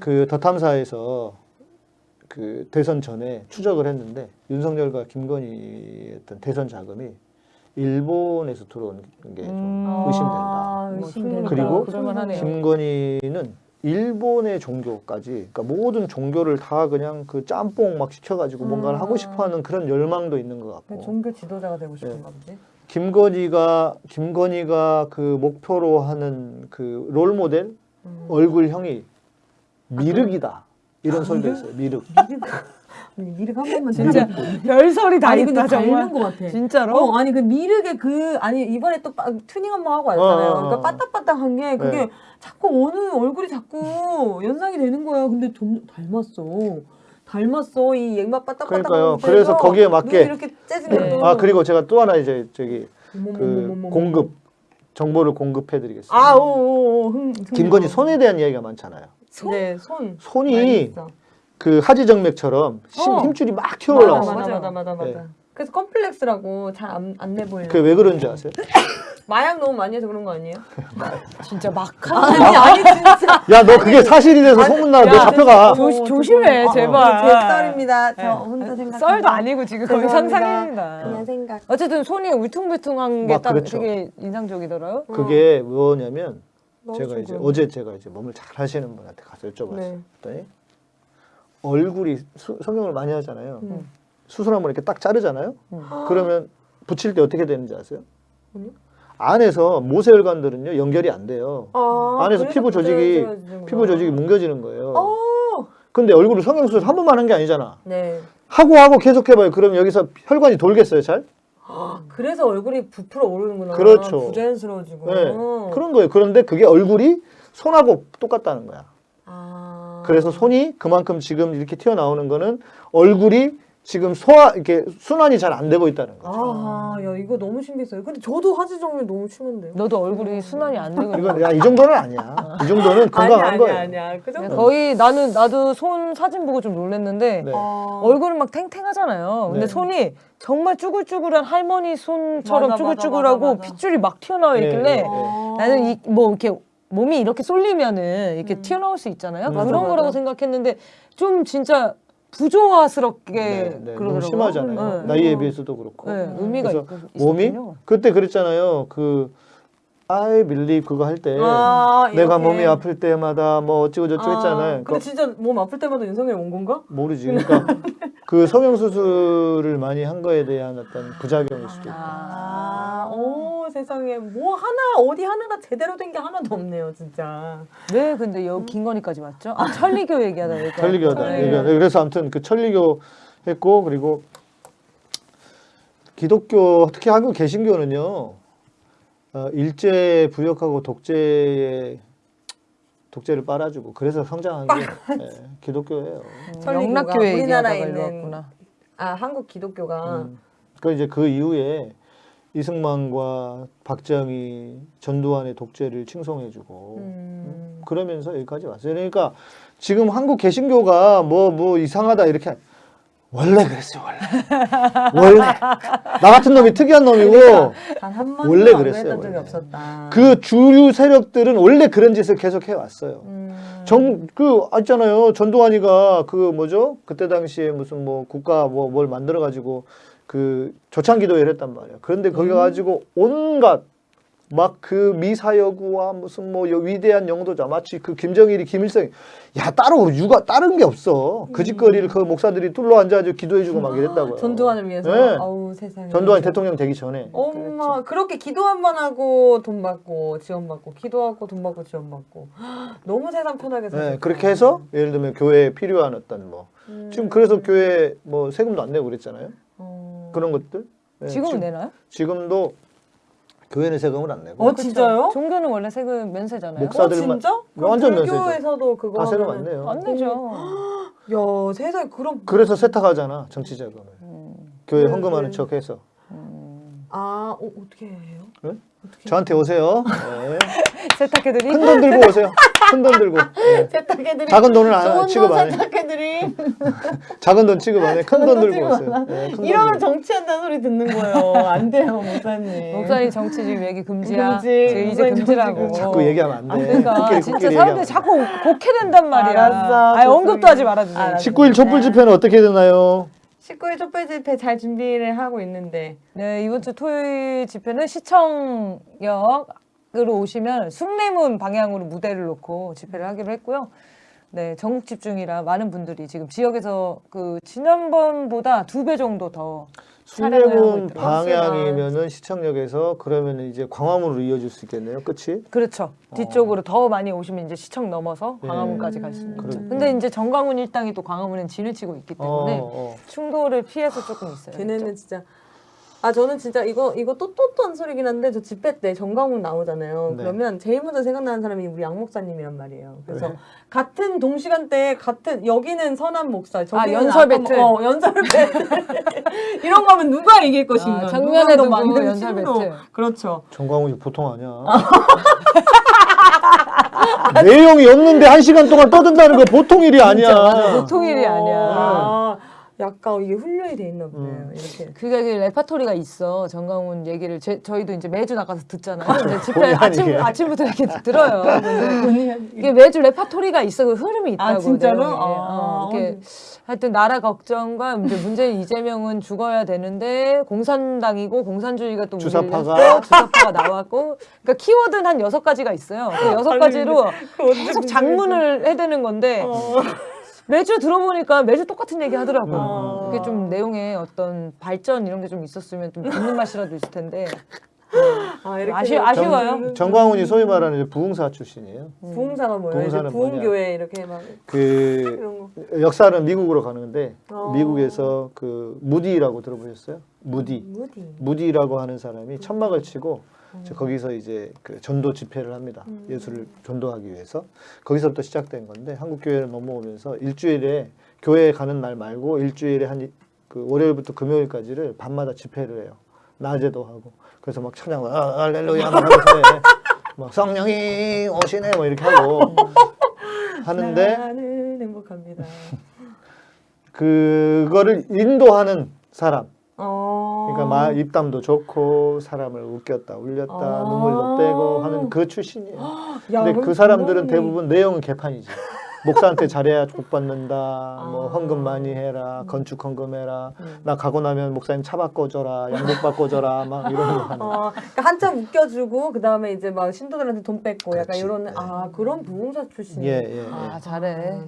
그 더 탐사에서 그 대선 전에 추적을 했는데 윤석열과 김건희 했던 대선 자금이 일본에서 들어온 게좀 음. 의심된다. 아, 뭐 의심된다. 그리고. 김건희는 일본의 종교까지 그러니까 모든 종교를 다 그냥 그 짬뽕 막 시켜가지고 뭔가를 하고 싶어하는 그런 열망도 있는 것 같고 종교 지도자가 되고 싶은가 보지. 김건희가 김건희가 그 목표로 하는 그 롤 모델 얼굴형이 미륵이다 이런 소리도 있어요. (laughs) 미륵. 아니 미륵 한 번만 진짜. 별소리 다 아니 있다 정말. 것 같아. 진짜로? 어, 아니 그 미륵의 그 아니 이번에 또 빠- 튜닝 한 번 하고 왔잖아요. 어, 어, 어. 그러니까 빠딱빠딱한 게 그게 네. 자꾸 어느 얼굴이 자꾸 연상이 되는 거야. 근데 좀 닮았어. 닮았어 이 액마 빠딱빠딱. 그러니까요. 그래서 거기에 맞게- 이렇게 째진 네. 것도. 아 그리고 제가 또 하나 이제 저기 그 어머머머머머. 공급 정보를 공급해드리겠습니다. 아, 흥- 김건희 손에 대한 이야기가 많잖아요. 네, 손. 손이. 그 하지정맥처럼 힘, 어. 힘줄이 막 맞아, 튀어올라왔어요. 맞아, 맞아, 맞아, 맞아. 네. 그래서 컴플렉스라고 잘 안 안 내 보이는. 그게 왜 그런지 아세요? (laughs) 마약 너무 많이 해서 그런 거 아니에요? (laughs) 진짜 막 아니, 아니 진짜. 야 너 그게 사실이 돼서 소문나 너 야, 잡혀가. 조- 조심해, 제발. 어, 제 썰입니다. 저 네. 혼자 생각. 썰도 아니고 지금 거의. 상상입니다. 그냥 생각. 어쨌든 손이 울퉁불퉁한 게막딱 그렇죠. 되게 인상적이더라고요. 그게 뭐냐면 제가 이제. 어제 제가 이제 몸을 잘 하시는 분한테 가서 여쭤봤어요. 네. 그랬더니 얼굴이 수- 성형을 많이 하잖아요. 음. 수술하면 이렇게 딱 자르잖아요. 음. 그러면 붙일 때 어떻게 되는지 아세요? 아니요. 안에서 모세혈관들은요 연결이 안 돼요. 아, 안에서 피부 조직이. 피부 조직이 뭉개지는 거예요. 어. 근데 얼굴을 성형수술 한 번만 한 게 아니잖아. 네. 하고 하고 계속 해봐요. 그럼 여기서 혈관이 돌겠어요, 잘? 그래서 얼굴이 부풀어 오르는구나. 그렇죠. 부자연스러워지고. 네. 그런 거예요. 그런데 그게 얼굴이 손하고 똑같다는 거야. 아. 그래서 손이 그만큼 지금 이렇게 튀어나오는 거는 얼굴이 지금 소화 이렇게 순환이 잘 안 되고 있다는 거죠. 아, 야 이거 너무 신기했어요. 근데 저도 하지정맥 너무 심한데요. 너도 얼굴이 순환이 안 되고 이건 야이 정도는 아니야. 이 정도는 건강한 아니야, 거예요. 아니야, 아니야. 그 정도. 거의 나는 나도 손 사진 보고 좀 놀랐는데 네. 아. 얼굴은 막 탱탱하잖아요. 근데 네. 손이 정말 쭈글쭈글한 할머니 손처럼 맞아, 쭈글쭈글하고 맞아, 맞아. 핏줄이 막 튀어나와 네, 있길래 네, 네. 아. 나는 이 뭐 이렇게 몸이 이렇게 쏠리면은 이렇게 튀어나올 수 있잖아요. 음. 그런 맞아, 거라고. 생각했는데 좀 진짜 부조화스럽게 네, 네. 너무 심하잖아요. 네. 나이에 비해서도 그렇고. 네, 의미가 그래서 있, 몸이 있었군요. 그때 그랬잖아요. 그 I believe 그거 할때 아, 내가. 몸이 아플 때마다 뭐 어찌고 저쩌고 아, 했잖아요. 근데 그러니까 진짜 몸 아플 때마다 윤석열 온 건가? 모르지. 그러니까 (laughs) 그 성형 수술을 많이 한 거에 대한 어떤 부작용일 수도 있고. 아, 오 세상에 뭐 하나 어디 하나가 제대로 된 게 하나도 없네요, 진짜. 왜 근데 여기 김건희까지 왔죠? 아 천리교 얘기하다 여기까지. 천리교다. 네. 그래서 아무튼 그 천리교 했고 그리고 기독교 특히 한국 개신교는요 어, 일제 부역하고 독재에 독재를 빨아주고 그래서 성장한 게 예, 기독교예요. 천리교가 영락교회 우리나라에 있는. 아 한국 기독교가 음. 그 이제 그 이후에 이승만과 박정희, 전두환의 독재를 칭송해주고 음. 그러면서 여기까지 왔어요. 그러니까 지금 한국 개신교가 뭐뭐 이상하다 이렇게 원래 그랬어요 원래 원래 나 같은 놈이 특이한 놈이고 단한 원래 그랬어요, 원래. 그 주류 세력들은 원래 그런 짓을 계속 해왔어요. 음. 정그 있잖아요 전두환이가 그 뭐죠 그때 당시에 무슨 뭐 국가 뭐 뭘 만들어 가지고 그 조창기도회를 했단 말이야. 그런데 거기 가지고 온갖 막 그 미사여구와 무슨 뭐 여- 위대한 영도자 마치 그 김정일이 김일성이 야 따로 유가 다른 게 없어 그 짓거리를 그 목사들이 뚫러 앉아가지고 기도해주고 막 이랬다고요. 전두환을 위해서. 네. 아우 세상에. 전두환 대통령 되기 전에. 엄마 그렇게 기도 한번 하고 돈 받고 지원 받고 기도하고 돈 받고 지원 받고 (gasps) 너무 세상 편하게 살았 네, 그렇게 해서 예를 들면 교회에 필요한 어떤 뭐 지금 그래서 교회 뭐 세금도 안 내고 그랬잖아요. 어. 그런 것들. 네, 지금은 지금- 내나요? 지금도 교회는 세금을 안 내고 어 진짜요? 종교는 원래 세금 면세잖아요. 목사- 어 목사들만- 진짜? 그럼 완전 면세죠. 불교에서도 그거 다 세금 안 내요. 안 내죠. (gasps) 야 세상 그럼 그래서 세탁하잖아 정치 자금을 교회 네, 헌금하는 네. 척해서 아 어, 어떻게 해요? 네? 저한테 오세요. 네. (laughs) 세탁해드리. 큰돈 들고 오세요. 큰 돈 들고. (laughs) 네. 세탁해드림. 작은 돈은 안 취급 돈안 해. 세탁해드림. (laughs) 작은 돈 취급 안 해. 큰 돈 들고 오세요. 안 네, 이러면. 정치한다는 소리 듣는 거예요. 안 돼요 목사님. 목사님 정치 지금 얘기 금지야. 금지. 제 이제 금지라고. 자꾸 얘기하면 안 돼. 그러니까 코끼리, 진짜 코끼리 사람들이 얘기하면 자꾸 곡해된단 말이야. 알았어, 아니, 언급도. 하지 말아주세요. 알았어. 19일 촛불 집회는 어떻게 되나요? 19일 촛불 집회 잘 준비를 하고 있는데 네, 이번 주 토요일 집회는 시청역 으로 오시면 숭례문 방향으로 무대를 놓고 집회를 하기로 했고요. 네, 전국 집중이라 많은 분들이 지금 지역에서 그 지난번보다 두 배 정도 더 촬영을. 방향이면은 시청역에서 그러면 이제 광화문으로 이어질 수 있겠네요. 끝이? 그렇죠. 뒤쪽으로 더 많이 오시면 이제 시청 넘어서 네. 광화문까지 갈 수 있는 거죠. 그렇군요. 근데 이제 정광훈 일당이 또 광화문엔 진을 치고 있기 때문에 어, 어. 충돌을 피해서 조금 있어요. 걔네는 진짜 아 저는 진짜 이거 이거 또 또또한 소리긴 한데 저 집회 때 정광훈 나오잖아요. 네. 그러면 제일 먼저 생각나는 사람이 우리 양 목사님이란 말이에요. 그래서 네. 같은 동시간대에 같은 여기는 선한 목사, 저기는 연설 아까 배틀. 뭐- 어, 연설 배틀 (laughs) 이런 거면 누가 이길 것인가? 아, 정면에 누가 많은 연설 신도. 배틀. 그렇죠. 정광훈이 보통 아니야. (laughs) 내용이 없는데 한 시간 동안 떠든다는 거 보통 일이 아니야. 보통 일이 아니야. 아, 약간 이게 훈련이 돼 있나 보네요. 음. 이렇게. 그게 그 레파토리가 있어 정강훈 얘기를 제, 저희도 이제 매주 나가서 듣잖아요. 이제 집회 아침. 아침부터 이렇게 들어요. (laughs) 이게 매주 레파토리가 있어 그 흐름이 있다고. 아, 진짜로? 아, 어, 이렇게 하여튼 나라 걱정과 이제 문재인 이재명은 죽어야 되는데 공산당이고 공산주의가 또 주사파가. 주사파가 나왔고 그러니까 키워드는 한 여섯 가지가 있어요. 그 여섯 가지로 계속 장문을 해대는 건데 매주 들어보니까 매주 똑같은 얘기 하더라고요. 어. 그게 좀 내용에 어떤 발전 이런 게 좀 있었으면 좀 듣는 맛이라도 있을 텐데 아, 이렇게 아쉬, 아쉬워요. 정 광훈이 소위 말하는 이제 부흥사 출신이에요. 부흥사가 뭐예요? 부흥사는 부흥교회 이렇게 막 그. (laughs) 역사는 미국으로 가는데 어. 미국에서 그 무디라고 들어보셨어요? 무디. 무디. 무디라고 하는 사람이 천막을 치고 거기서 이제 그 전도 집회를 합니다. 음. 예수를 전도하기 위해서 거기서부터 시작된 건데 한국 교회를 넘어오면서 일주일에 교회에 가는 날 말고 일주일에 한 그 월요일부터 금요일까지를 밤마다 집회를 해요. 낮에도 하고 그래서 막 찬양 아, 할렐루야 막 하면서 해. (laughs) 막 성령이 오시네 뭐 이렇게 하고 (laughs) 하는데 나는 행복합니다. (laughs) 그거를 인도하는 사람 어. 그러니까 막 입담도 좋고 사람을 웃겼다 울렸다 아. 눈물도 빼고 하는 그 출신이에요. (gasps) 야, 근데 그 사람들은 대부분 내용은 개판이지. 목사한테 잘해야 복 받는다. 뭐 아. 헌금 많이 해라. 건축 헌금해라. 음. 나 가고 나면 목사님 차 바꿔줘라. 양복 바꿔줘라. 막 이런 거 하는. 어, 그러니까 한참 웃겨주고 그 다음에 이제 막 신도들한테 돈 뺏고 약간. 이런 네. 아 그런 부흥사 출신. 예, 예, 예. 아 잘해.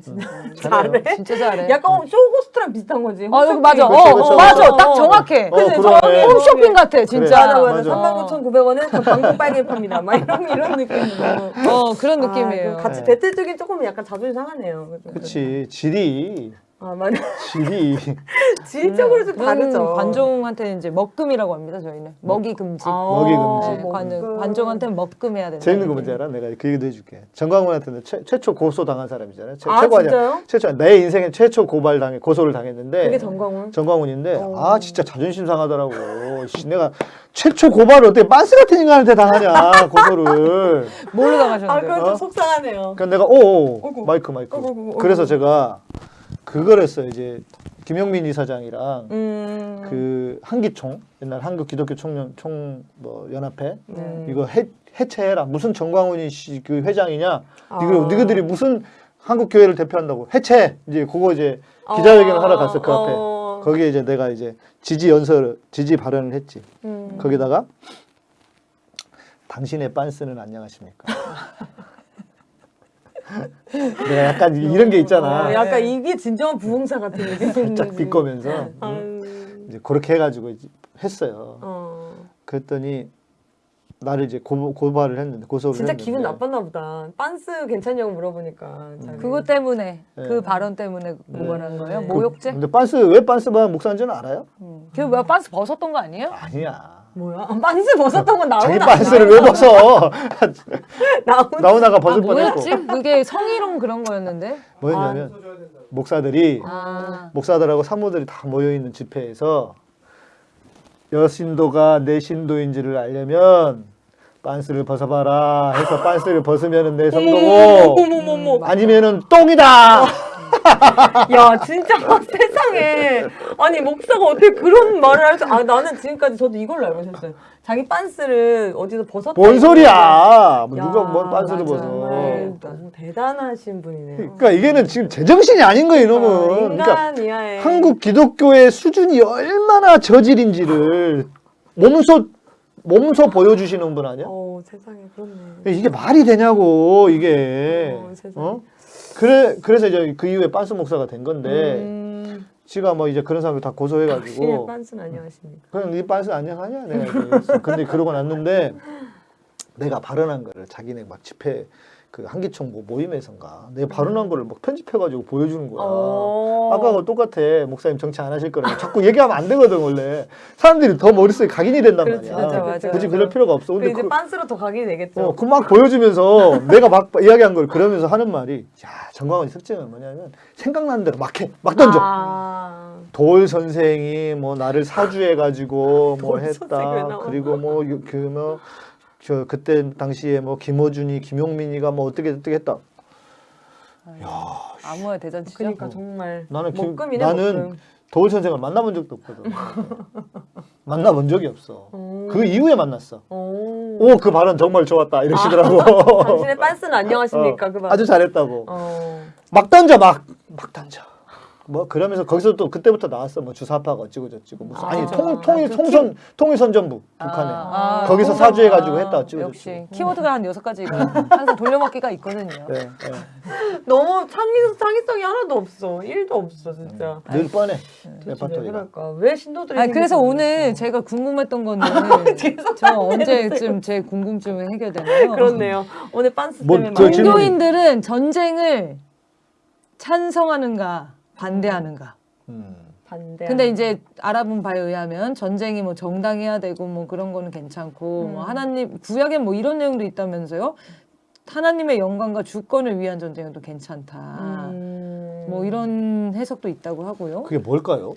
잘해. 진짜 잘해. 약간 쇼호스트랑 비슷한 거지. 아 여기 맞아. 어, 그렇죠, 어, 그렇죠. 맞아. 어, 딱 어. 정확해. 어, 그치? 그러네. 저기 홈쇼핑 같아 진짜. 맞아 맞아. 맞아. 39,900원은 방금 빨개 팝니다. 막 이런 이런 느낌으로. 어 그런 느낌이에요. 아, 같이 네. 배틀 쪽이 조금 약간 자존심 상하네요. 그치. 질이, 아 맞아. 질이. (laughs) 질적으로 좀 그건 다르죠. 관종한테 이제 먹금이라고 합니다. 저희는 먹이 금지. 아, 먹이 금지. 네, 관, 먹금. 관종한테는 먹금해야 된다. 재밌는 거 뭔지 알아? 내가 그 얘기도 해줄게. 정광훈한테는 최, 최초 고소 당한 사람이잖아요. 최, 아, 최고 아니야. 진짜요? 최초, 내 인생에 최초 고발 당해, 고소를 당했는데. 그게 정광훈. 정광훈인데 어. 아 진짜 자존심 상하더라고. 씨, 내가 최초 고발을 어떻게 빤스 같은 인간한테 당하냐 고소를. 뭘로 아 당하셨는데? 그건 어? 좀 속상하네요. 그러니까 내가 오 어구. 마이크 마이크. 어구, 어구, 어구. 그래서 제가 그걸 했어요. 이제 김용민 이사장이랑 음. 그 한기총 옛날 한국 기독교 총연 총뭐 연합회 네. 이거 해, 해체해라. 무슨 정광훈이 씨그 회장이냐? 아. 니들 니들이 무슨 한국 교회를 대표한다고 해체. 이제 그거 이제 기자회견을 하러 갔어 그 앞에. 어. 거기에 이제 내가 이제 지지 연설, 지지 발언을 했지. 음. 거기다가 당신의 빤스는 안녕하십니까? (laughs) 내가 약간 이런 게 있잖아. 어, 약간 이게 진정한 부흥사 같은 느낌. 살짝 비꼬면서 아유. 이제 그렇게 해가지고 이제 했어요. 어. 그랬더니 나를 이제 고, 고발을 했는데 고소를 진짜 했는데 기분 나빴나 보다. 빤스 괜찮냐고 물어보니까. 자기. 그것 때문에 네. 그 발언 때문에 고발한 거예요? 모욕죄? 근데 빤스 왜 빤스만 목사인지는 알아요? 음. 걔 뭐야 빤스 벗었던 거 아니에요? 아니야. 뭐야? 아, 빤스 벗었던 건 나오나? 자기 빤스를 왜 벗어? (laughs) 나오나? 아 벗을 뻔했고. 뭐였지? 그게 성희롱 그런 거였는데. 뭐였냐면 목사들이 아 목사들하고 사모들이 다 모여 있는 집회에서 여신도가 내 신도인지를 알려면 빤스를 벗어봐라 해서 빤스를 벗으면 내 성도고. 아니면 은 똥이다. (laughs) 야, 진짜 (laughs) 세상에. 아니, 목사가 어떻게 그런 말을 할 수, 아, 나는 지금까지 저도 이걸로 알고 있었어요. 자기 빤스를 어디서 벗었다. 뭔. 소리야? 뭐 야, 누가 뭔 빤스를. 벗어? 너무 대단하신 분이네요. 그러니까 이게는 지금 제정신이 아닌 거예요, 이놈은. 아, 그러니까 인간 이하에. 한국 기독교의 수준이 얼마나 저질인지를 몸소 몸소 보여주시는 분 아니야? 어 세상에 그렇네. 이게 말이 되냐고 이게. 어, 세상에. 어? 그래 그래서 이제 그 이후에 빤스 목사가 된 건데 음, 지가 뭐 이제 그런 사람을 다 고소해가지고 빤스는 안녕하십니까? 그냥 네 빤스 안녕하냐 내가. 근데 그러고 났는데 내가 발언한 거를 자기네 막 집회 그 한기총 뭐 모임에선가 내가 발언한 거를 막 편집해가지고 보여주는 거야. 어. 아까하고 똑같아. 목사님 정치 안 하실 거라고 자꾸 얘기하면 안 되거든 원래. 사람들이 더 머릿속에 각인이 된단 그렇지, 말이야. 맞아, 맞아, 굳이. 그럴 필요가 없어. 근데 이제 그, 빤스로 더 각이 되겠죠. 어, 그막 보여주면서 내가 막 (laughs) 이야기한 걸 그러면서 하는 말이 야 정광훈 특징은 뭐냐면 생각나는 대로 막 해, 막 던져. 아, 돌 선생이 뭐 나를 사주해 가지고 (laughs) 뭐 했다. 그리고 뭐 그 뭐 저 그때 당시에 뭐 김어준이 김용민이가 뭐 어떻게 어떻게 했다. 아무야 대잔치죠. 그러니까 정말 나는 김- 목금이네 나는 목금. 도울 선생을 만나본 적도 없거든. (laughs) 만나본 적이 없어. 오. 그 이후에 만났어. 오. 오그 발언 정말 좋았다 이러시더라고. 당신의 빤스는 (laughs) 안녕하십니까? 어, 그 말. 아주 잘했다고. 어. 막 던져 막 막 던져. 뭐 그러면서 거기서 또 그때부터 나왔어. 뭐 주사파가 어찌고 저찌고 무슨 아니 아, 통 통일 그 통선 통일 선전부 북한에 아, 거기서 통상- 사주해 가지고 했다 아, 어찌고 역시 저찌고. 키워드가 한 여섯 가지 있고 항상 돌려막기가 있거든요. 네, 네. 너무 창의 창의성이 하나도 없어. 1도 없어 진짜. 늘 뻔해 레파토리가. 그럴까? 왜 신도들이 아 그래서 오늘 모르겠어. 제가 궁금했던 거는 (laughs) 저 언제쯤 제 궁금증을 해결되나요? 그렇네요. 오늘 빤스 뭐, 때문에 질문- 종교인들은 전쟁을 찬성하는가 반대하는가? 음. 반대. 근데 이제 알아본 바에 의하면 전쟁이 뭐 정당해야 되고 뭐 그런 거는 괜찮고 음. 뭐 하나님 구약에 뭐 이런 내용도 있다면서요? 하나님의 영광과 주권을 위한 전쟁은 또 괜찮다. 음. 뭐 이런 해석도 있다고 하고요. 그게 뭘까요?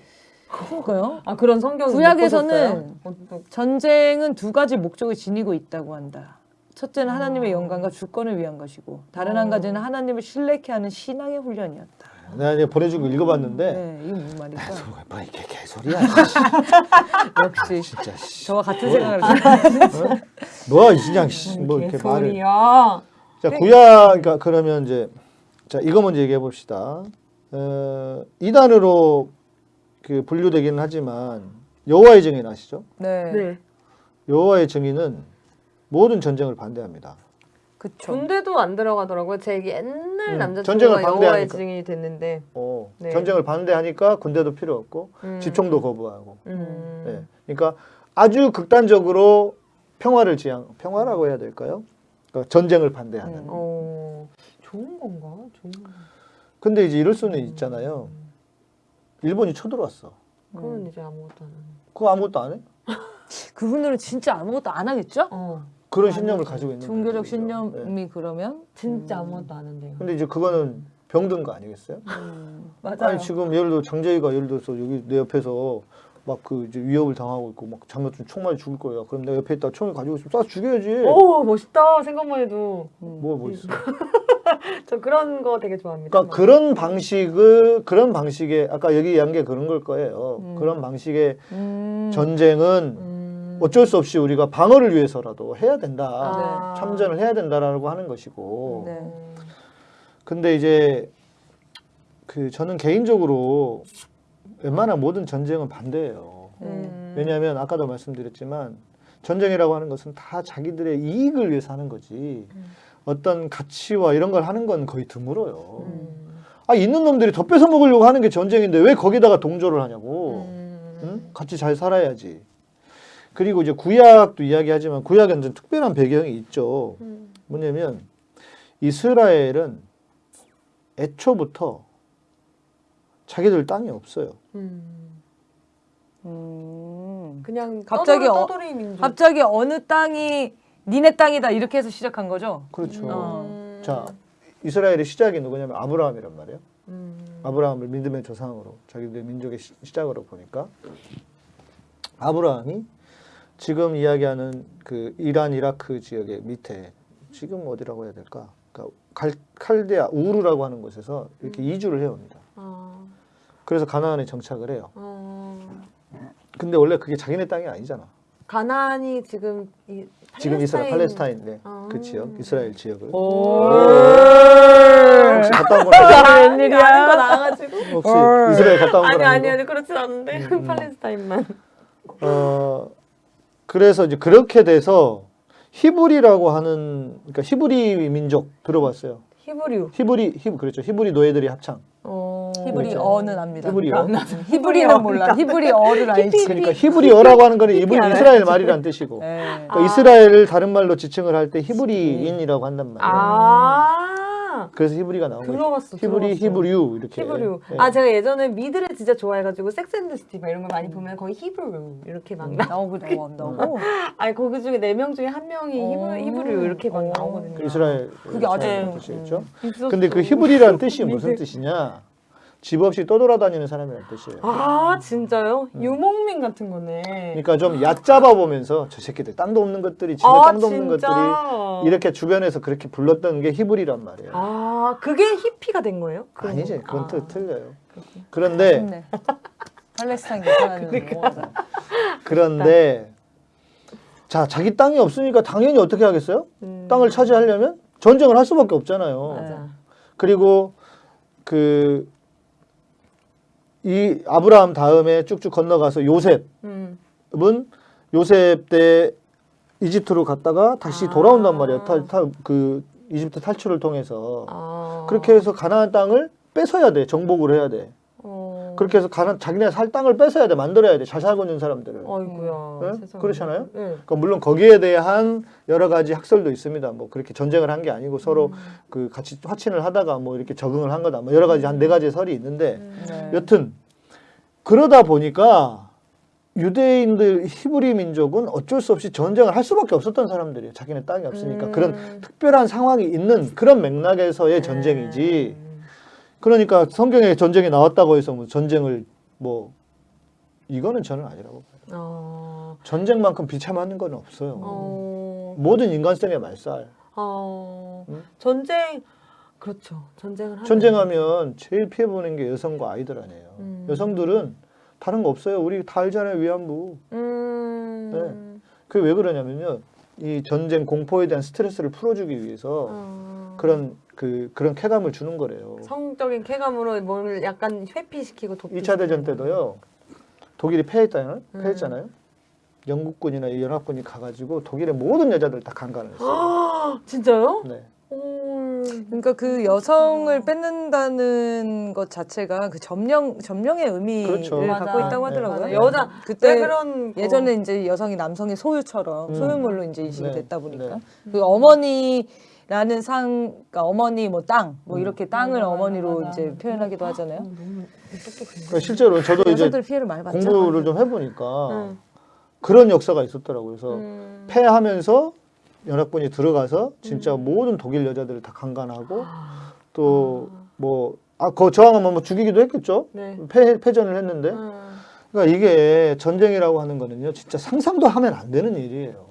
그러니까요. 아 그런 성경 구약에서는 어떤 전쟁은 두 가지 목적을 지니고 있다고 한다. 첫째는 하나님의 아. 영광과 주권을 위한 것이고 다른 어. 한 가지는 하나님을 신뢰케 하는 신앙의 훈련이었다. 내가 이제 보내주고 읽어봤는데 네, 이게 무슨 말일까? 뭐 이게 개소리야 (laughs) 역시 진짜 씨. 저와 같은 생각을 하시네요. 뭐야 그냥 씨, 뭐 이렇게 말을 개소리야. 자 구약 그러니까 그러면 이제 자 이거 먼저 얘기해 봅시다. 어, 이단으로 그 분류되기는 하지만 여호와의 증인 아시죠? 네, 네. 여호와의 증인은 모든 전쟁을 반대합니다. 그쵸. 군대도 안 들어가더라고요. 제 옛날 음, 남자친구가 전쟁을 여호와의 반대하니까. 증인이 됐는데. 어, 네. 전쟁을 반대하니까 군대도 필요 없고 음. 집총도 거부하고. 음. 네. 그러니까 아주 극단적으로 평화를 지향, 평화라고 해야 될까요? 그러니까 전쟁을 반대하는. 음. 어 좋은 건가? 좋은. 근데 이제 이럴 수는 있잖아요. 일본이 쳐들어왔어. 그건 이제 아무것도 안 하는. 그거 아무것도 안 해? (laughs) 그분들은 진짜 아무것도 안 하겠죠? 어 그런 신념을 가지고 있는 종교적 분들이죠. 네. 신념이 그러면 진짜 아무것도 안 한대요. 근데 이제 그거는 병든 거 아니겠어요? 맞아요. 아니 지금 예를 들어 장재희가 예를 들어서 여기 내 옆에서 막그 이제 위협을 당하고 있고 막 장난좀 총 맞아 죽을 거야. 그럼 내가 옆에 있다 총을 가지고 있으면 쏴 죽여야지. 오 멋있다 생각만 해도 뭐뭐 있어? (laughs) 저 그런 거 되게 좋아합니다. 그러니까 그런 방식을 그런 방식의 아까 여기 얘기한 게 그런 걸 거예요. 음. 그런 방식의 음, 전쟁은 음. 어쩔 수 없이 우리가 방어를 위해서라도 해야 된다. 아. 참전을 해야 된다라고 하는 것이고. 네. 음. 근데 이제 그 저는 개인적으로 웬만한 모든 전쟁은 반대예요. 음. 왜냐하면 아까도 말씀드렸지만 전쟁이라고 하는 것은 다 자기들의 이익을 위해서 하는 거지 어떤 가치와 이런 걸 하는 건 거의 드물어요. 음. 아 있는 놈들이 더 뺏어 먹으려고 하는 게 전쟁인데 왜 거기다가 동조를 하냐고. 음. 응? 같이 잘 살아야지. 그리고 이제 구약도 이야기하지만 구약은 좀 특별한 배경이 있죠. 음. 뭐냐면 이스라엘은 애초부터 자기들 땅이 없어요. 음. 음. 그냥 갑자기 떠돌이, 어- 떠돌이. 갑자기 어느 땅이 니네 땅이다 이렇게 해서 시작한 거죠? 그렇죠. 음. 자, 이스라엘의 시작이 누구냐면 아브라함이란 말이에요. 음. 아브라함을 믿음의 조상으로 자기들 민족의 시, 시작으로 보니까 아브라함이 지금 이야기하는 그 이란 이라크 지역의 밑에 지금 어디라고 해야 될까? 그러니까 칼, 칼데아 우르라고 하는 곳에서 이렇게 이주를 해옵니다. 아. 그래서 가나안에 정착을 해요. 어. 근데 원래 그게 자기네 땅이 아니잖아. 가나안이 지금 이 지금 이스라엘 팔레스타인- 팔레스타인 네, 아. 그 지역 이스라엘 지역을 오. 혹시 갔다 온 거나 웬일이야? 아는 거 나와가지고. 혹시 이스라엘 갔다 온 아니 거나 아니 아니 그렇진 않은데 음, 음. 팔레스타인만. 어 그래서 이제 그렇게 돼서 히브리라고 하는 그러니까 히브리 민족 들어봤어요. 히브리우. 히브리 히 그렇죠. 히브리 노예들이 합창. 어... 히브리 그렇죠. 어는 압니다. 히브리어. 히브리는 몰라. 히브리 어를 알지. 그러니까 히브리어라고 하는 거는 이분 이스라엘 말이란 뜻이고. 네. 그러니까 이스라엘을 다른 말로 지칭을 할 때 히브리인이라고 한단 말이에요. 아. 그래서 히브리가 나온 거죠. 들어봤어. 히브리, 들어봤어. Hebrew 이렇게. Hebrew. 예. 아 제가 예전에 미드를 진짜 좋아해가지고 Sex and the City 막 이런 거 많이 보면 거기 Hebrew 이렇게 막 나. 나오고 나온다고. (laughs) 아니 거기 중에 네 명 중에 한 명이 히브, 어. Hebrew 이렇게 막 어. 나오거든요. 그 이스라엘 그게 아주- 뜻이겠죠. 있었어. 근데 그 히브리라는 (laughs) 뜻이. 무슨 뜻이냐? 집 없이 떠돌아다니는 사람이라는 뜻이에요. 아 진짜요? 유목민 같은 거네. 그러니까 좀 얕잡아 보면서 저 새끼들 땅도 없는 것들이 집에 아 땅도 없는 진짜. 것들이 이렇게 주변에서 그렇게 불렀던 게 히브리란 말이에요. 아 그게 히피가 된 거예요? 그런 아니지, 거? 그건 아. 또 틀려요. 그런데 좋네. 팔레스타인 괜찮은 그러니까. 거. 그런데 자 자기 땅이 없으니까 당연히 어떻게 하겠어요? 음. 땅을 차지하려면 전쟁을 할 수밖에 없잖아요. 맞아. 그리고 그 이 아브라함 다음에 쭉쭉 건너가서 요셉은 음. 요셉 때 이집트로 갔다가 다시 아. 돌아온단 말이에요. 탈, 탈, 그 이집트 탈출을 통해서 아. 그렇게 해서 가나안 땅을 뺏어야 돼. 정복을 해야 돼. 어. 그렇게 해서 가나 자기네 살 땅을 뺏어야 돼. 만들어야 돼. 잘 살고 있는 사람들을. 아이고야. 네? 그렇잖아요? 네. 그러니까 물론 거기에 대한 여러 가지 학설도 있습니다. 뭐 그렇게 전쟁을 한 게 아니고 서로 그 같이 화친을 하다가 뭐 이렇게 적응을 한 거다. 뭐 여러 가지 한 네 가지 설이 있는데 네. 여튼 그러다 보니까 유대인들 히브리 민족은 어쩔 수 없이 전쟁을 할 수밖에 없었던 사람들이에요. 자기네 땅이 없으니까 음. 그런 특별한 상황이 있는 그런 맥락에서의 전쟁이지. 그러니까 성경에 전쟁이 나왔다고 해서 뭐 전쟁을 뭐 이거는 저는 아니라고 봐요. 어. 전쟁만큼 비참한 건 없어요. 어. 모든 인간성의 말살. 어. 응? 전쟁 그렇죠. 전쟁을 하면 전쟁하면 제일 피해 보는 게 여성과 아이들 아니에요. 음. 여성들은 다른 거 없어요. 우리 다 알잖아요. 위안부. 음. 그게 왜 그러냐면요. 이 전쟁 공포에 대한 스트레스를 풀어주기 위해서 어. 그런 그 그런 쾌감을 주는 거래요. 성적인 쾌감으로 뭘 약간 회피시키고 도피. 2차 대전 때도요. 독일이 패했잖아요. 음. 패했잖아요. 영국군이나 이 연합군이 가가지고 독일의 모든 여자들 다 강간을 했어요. 아, (gasps) 진짜요? 네. 오. 그러니까 그 여성을 뺏는다는 것 자체가 그 점령 점령의 의미를 그렇죠. 갖고 맞아. 있다고 하더라고요. 맞아. 여자 왜 그때 그런 거. 예전에 이제 여성이 남성의 소유처럼 음. 소유물로 이제 인식이 네, 됐다 보니까 네. 그 어머니 라는 상, 그러니까 어머니 뭐 땅, 뭐 음. 이렇게 땅을 맞아, 어머니로 맞아. 이제 표현하기도 어, 하잖아요. 똑똑해. 그러니까 실제로 저도 이제. 공부를 좀 해보니까 응. 그런 역사가 있었더라고요. 그래서 음. 패하면서 연합군이 들어가서 진짜 모든 독일 여자들을 다 강간하고 또뭐 아, 그 저항하면 뭐 죽이기도 했겠죠. 네. 패, 패전을 했는데. 음. 그러니까 이게 전쟁이라고 하는 거는요, 진짜 상상도 하면 안 되는 일이에요.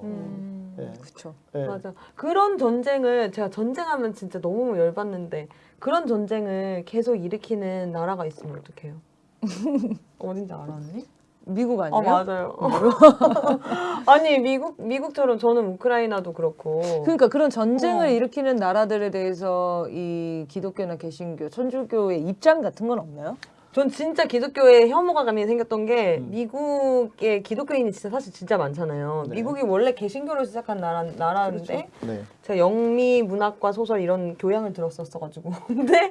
음. 예, 그렇죠. 예. 맞아. 그런 전쟁을 제가 전쟁하면 진짜 너무 열받는데 그런 전쟁을 계속 일으키는 나라가 있으면 어떡해요? (laughs) 어딘지 알았니? 미국 아니에요? 어 맞아요. (laughs) 아니 미국 미국처럼 저는 우크라이나도 그렇고. 그러니까 그런 전쟁을 어. 일으키는 나라들에 대해서 이 기독교나 개신교, 천주교의 입장 같은 건 없나요? 전 진짜 기독교에 혐오가 감이 생겼던 게 음. 미국의 기독교인이 진짜 사실 진짜 많잖아요. 네. 미국이 원래 개신교로 시작한 나라 나라인데 네. 제가 영미 문학과 소설 이런 교양을 들었었어가지고 (laughs) 근데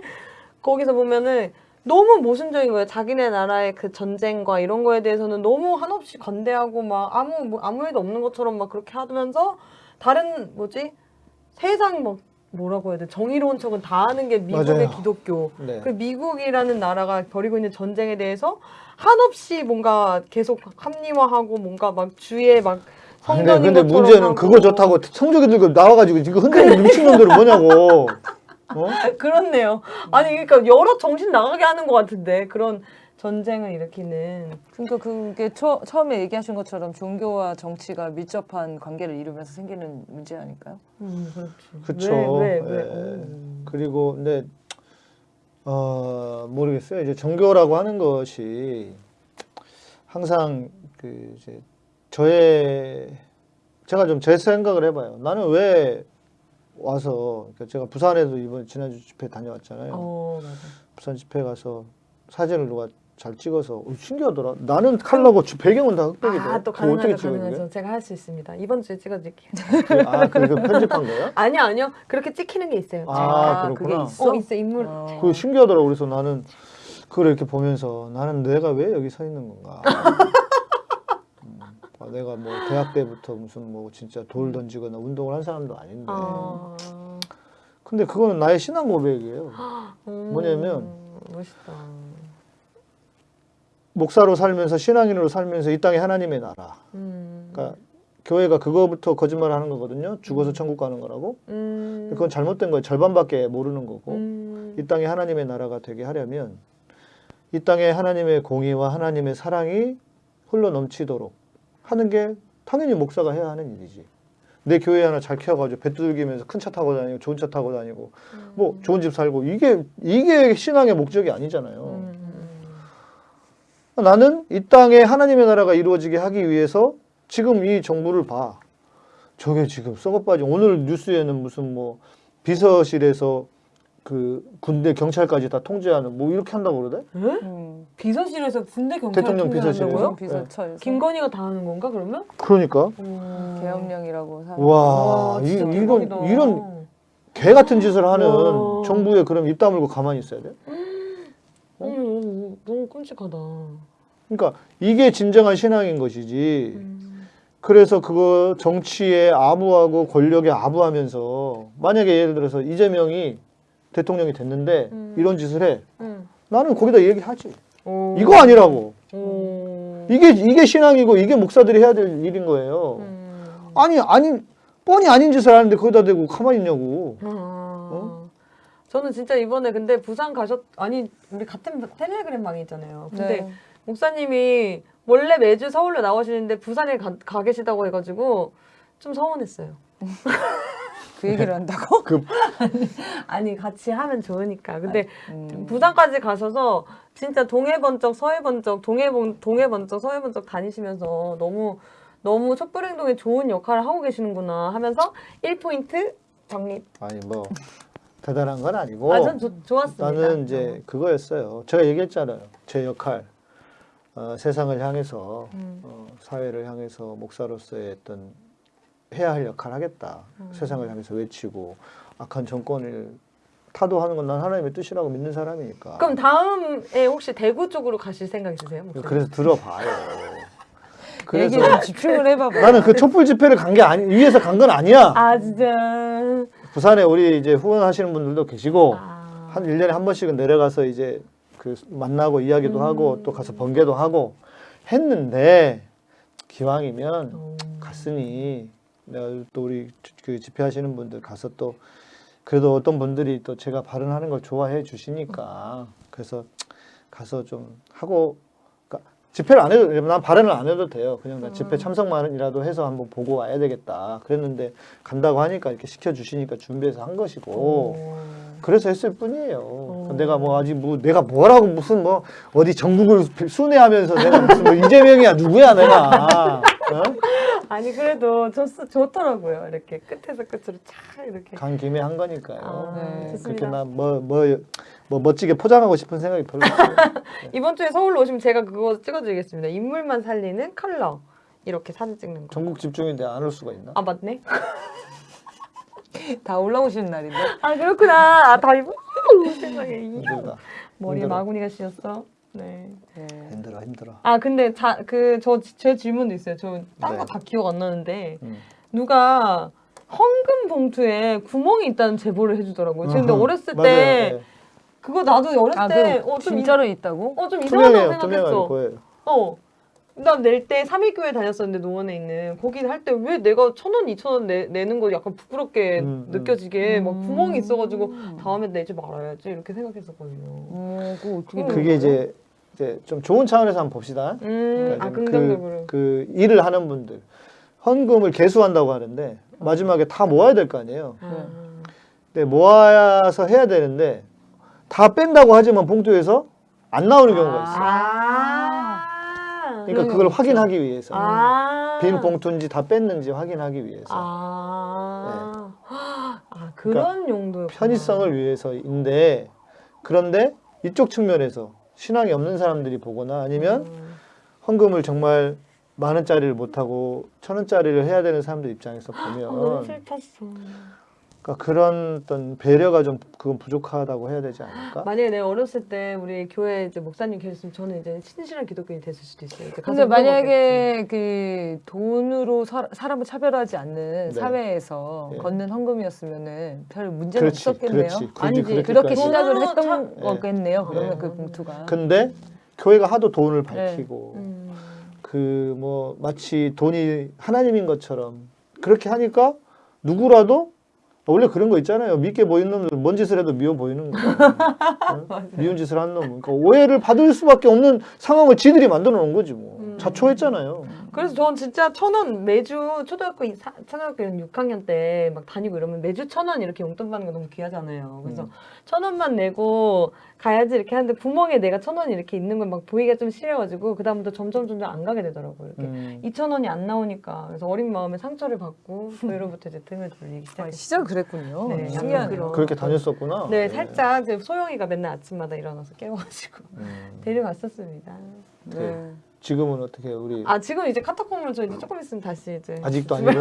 거기서 보면은 너무 모순적인 거예요. 자기네 나라의 그 전쟁과 이런 거에 대해서는 너무 한없이 관대하고 막 아무 뭐 아무 일도 없는 것처럼 막 그렇게 하면서 다른 뭐지 세상 막 뭐라고 해야 돼 정의로운 척은 다 하는 게 미국의 맞아요. 기독교. 네. 그 미국이라는 나라가 벌이고 있는 전쟁에 대해서 한없이 뭔가 계속 합리화하고 뭔가 막 주위에 막 근데, 성전인 근데 것처럼 문제는 하고. 그거 좋다고 성적이 들고 나와가지고 지금 흔들리는 미친놈들은 뭐냐고. (laughs) 어? 그렇네요. 아니 그러니까 여러 정신 나가게 하는 것 같은데 그런 전쟁을 일으키는 그러니까 그게 처, 처음에 얘기하신 것처럼 종교와 정치가 밀접한 관계를 이루면서 생기는 문제 아닐까요? 음. 그쵸. 왜, 왜, 왜? 예. 오. 그리고 근데 어 모르겠어요. 이제 종교라고 하는 것이 항상 그 이제 저의 제가 좀 제 생각을 해봐요. 나는 왜 와서 그러니까 제가 부산에도 이번 지난주 집회 다녀왔잖아요. 어 맞아. 부산 집회 가서 사진을 누가 잘 찍어서 어, 신기하더라. 나는 칼라고 주- 배경은 다 흑백이다. 아, 또 가능하죠, 가능하죠. 제가 할 수 있습니다. 이번 주에 찍어드릴게요. 아, 그거 편집한 거야? (laughs) 아니요, 아니요. 그렇게 찍히는 게 있어요. 아, 아, 그게 그렇구나. 있어? 어, 있어, 인물. 어. 그거 신기하더라고. 그래서 나는 그걸 이렇게 보면서 나는 내가 왜 여기 서 있는 건가. (laughs) 음, 아, 내가 뭐 대학 때부터 무슨 뭐 진짜 돌 던지거나 운동을 한 사람도 아닌데. 아. 근데 그거는 나의 신앙 고백이에요. 음, 뭐냐면 멋있다. 목사로 살면서 신앙인으로 살면서 이 땅에 하나님의 나라. 음. 그러니까 교회가 그거부터 거짓말을 하는 거거든요. 죽어서 천국 가는 거라고. 음. 그건 잘못된 거예요. 절반밖에 모르는 거고. 음. 이 땅에 하나님의 나라가 되게 하려면 이 땅에 하나님의 공의와 하나님의 사랑이 흘러 넘치도록 하는 게 당연히 목사가 해야 하는 일이지. 내 교회 하나 잘 키워가지고 배 두들기면서 큰 차 타고 다니고 좋은 차 타고 다니고 뭐 좋은 집 살고 이게 이게 신앙의 목적이 아니잖아요. 음. 나는 이 땅에 하나님의 나라가 이루어지게 하기 위해서 지금 이 정부를 봐. 저게 지금 썩어빠진 오늘 뉴스에는 무슨 뭐 비서실에서 그 군대 경찰까지 다 통제하는 뭐 이렇게 한다고 그러대? 음. 비서실에서 군대 경찰 대통령 비서실에서? 통제한다고요? 비서처에서 김건희가 다 하는 건가 그러면? 그러니까 계엄령이라고 사. 와, 이, 진짜 이런 개 같은 짓을 하는 와. 정부에 그럼 입 다물고 가만히 있어야 돼? 어, 끔찍하다. 그러니까 이게 진정한 신앙인 것이지. 음. 그래서 그거 정치에 아부하고 권력에 아부하면서 만약에 예를 들어서 이재명이 대통령이 됐는데 음. 이런 짓을 해. 음. 나는 거기다 얘기하지. 오. 이거 아니라고. 오. 이게 이게 신앙이고 이게 목사들이 해야 될 일인 거예요. 음. 아니 아니 뻔히 아닌 짓을 하는데 거기다 대고 가만히 있냐고. 아. 저는 진짜 이번에 근데 부산 가셨 아니 우리 같은 텔레그램 방이 있잖아요. 근데 네. 목사님이 원래 매주 서울로 나오시는데 부산에 가, 가 계시다고 해가지고 좀 서운했어요. (laughs) 그 얘기를 한다고? (laughs) 그 (laughs) 아니 같이 하면 좋으니까. 근데 음. 부산까지 가셔서 진짜 동해 번쩍 서해 번쩍 동해 번 동해 번쩍 서해 번쩍 다니시면서 너무 너무 촛불 행동에 좋은 역할을 하고 계시는구나 하면서 1포인트 정립. 아니 뭐 대단한 건 아니고. 아, 전 조- 좋았습니다. 나는 이제 그거였어요. 제가 얘기했잖아요. 제 역할. 어, 세상을 향해서 음. 어, 사회를 향해서 목사로서의 어떤 해야 할 역할 하겠다. 음. 세상을 향해서 외치고 악한 정권을 타도하는 건 난 하나님의 뜻이라고 믿는 사람이니까. 그럼 다음에 혹시 대구 쪽으로 가실 생각 있으세요? 목사님? 그래서 들어봐요. (laughs) 그래서 좀 집중을 해봐봐. 나는 그 촛불 집회를 간 게 아니 위에서 간 건 아니야. 아 진짜. 부산에 우리 이제 후원하시는 분들도 계시고 아. 한 1년에 한 번씩은 내려가서 이제 그 만나고 이야기도 하고 또 가서 번개도 하고 했는데 기왕이면 음. 갔으니 내가 또 우리 그 집회하시는 분들 가서 또 그래도 어떤 분들이 또 제가 발언하는 걸 좋아해 주시니까 그래서 가서 좀 하고 집회를 안 해도 난 발언을 안 해도 돼요. 그냥 나 집회 참석만이라도 해서 한번 보고 와야 되겠다. 그랬는데 간다고 하니까 이렇게 시켜 주시니까 준비해서 한 것이고 그래서 했을 뿐이에요. 내가 뭐 아직 뭐 내가 뭐라고 무슨 뭐 어디 전국을 순회하면서 내가 무슨 뭐 이재명이야 누구야 내가 어? 아니 그래도 좋, 좋더라고요. 이렇게 끝에서 끝으로 쫙 이렇게. 간 김에 한 거니까요. 아, 네. 그렇게. 나뭐뭐 뭐 멋지게 포장하고 싶은 생각이 별로 없어요. (laughs) 이번 주에 서울로 오시면 제가 그거 찍어드리겠습니다. 인물만 살리는 컬러 이렇게 사진 찍는 거. 전국 집중인데 안 올 수가 있나? 아 맞네. (laughs) 다 올라오시는 날인데. 아 그렇구나. 아다 입어. (laughs) 세상에 이 힘들다. 머리에 힘들어. 마구니가 씌었어. 네. 네. 힘들어 힘들어. 아 근데 자 그 저 제 질문도 있어요. 저 딴거 네. 다 기억 안 나는데 음. 누가 헌금 봉투에 구멍이 있다는 제보를 해주더라고요. 근데 어허. 어렸을 맞아요. 때 네. 그거 나도 어렸을 아, 때그 어, 좀 진짜로 있다고? 어 좀 이상하다고 투명해요. 투명할 생각했어. 거예요. 어. 나낼때 삼일교회 다녔었는데 노원에 있는 거기 할 때 왜 내가 천 원, 이천 원 내, 내는 거 약간 부끄럽게 음, 음. 느껴지게 막 음. 구멍이 있어가지고 다음에 내지 말아야지 이렇게 생각했었거든요. 어, 그거 어떻게 음. 된 그게? 이제 이제 좀 좋은 차원에서 한번 봅시다. 음, 아 그러니까 좀 긍정적으로. 그, 그 일을 하는 분들 헌금을 개수한다고 하는데 마지막에 다 모아야 될 거 아니에요. 아. 근데 모아서 해야 되는데 다 뺀다고 하지만 봉투에서 안 나오는 경우가 있어요. 아. 그러니까 그걸 확인하기 위해서 아. 빈 봉투인지 다 뺐는지 확인하기 위해서 아. 아 그런 용도였구나. 편의성을 위해서인데 그런데 이쪽 측면에서 신앙이 없는 사람들이 보거나 아니면 음. 헌금을 정말 만 원짜리를 못 하고 천 원짜리를 해야 되는 사람들 입장에서 아, 너무 보면 슬펐어. 그러니까 그런 어떤 배려가 좀 그건 부족하다고 해야 되지 않을까? 만약에 내가 어렸을 때 우리 교회 이제 목사님 계셨으면 저는 이제 신실한 기독교인이 됐을 수도 있어요. 근데. 만약에 그 돈으로 사, 사람을 차별하지 않는 네. 사회에서 네. 걷는 헌금이었으면은 별 문제는 그렇지, 없었겠네요. 그렇지. 아니지. 그렇게 시작을 돈으로 했던 참- 거겠네요. 그러면 네. 그 봉투가. 근데 교회가 하도 돈을 밝히고 음. 그뭐 마치 돈이 하나님인 것처럼 그렇게 하니까 누구라도 원래 그런 거 있잖아요. 믿게 보이는 놈들 뭔 짓을 해도 미워 보이는. (laughs) 응? 미운 짓을 한 놈은 그러니까 오해를 받을 수밖에 없는 상황을 지들이 만들어 놓은 거지 뭐. 음. 자초했잖아요. 그래서 전 진짜 천원 매주 초등학교 이- 사- 초등학교 6학년 때 막 다니고 이러면 매주 천 원 이렇게 용돈 받는 거 너무 귀하잖아요. 그래서 음. 천 원만 내고 가야지 이렇게 하는데 구멍에 내가 천 원이 이렇게 있는 걸 막 보기가 좀 싫어가지고 그 다음부터 점점 점점 안 가게 되더라고요. 이렇게 음. 이천 원이 안 나오니까 그래서 어린 마음에 상처를 받고 교회로부터 이제 등을 돌리기 아, 시작했어요. 시작 그랬군요. 네, 신기하네요. 그런- 그렇게 다녔었구나. 네, 살짝 이제 소영이가 맨날 아침마다 일어나서 깨워가지고 음. 데려갔었습니다. 네. 지금은 어떻게 우리 아 지금 이제 카타콤으로 저 이제 조금 있으면 다시 이제 아직도 아니고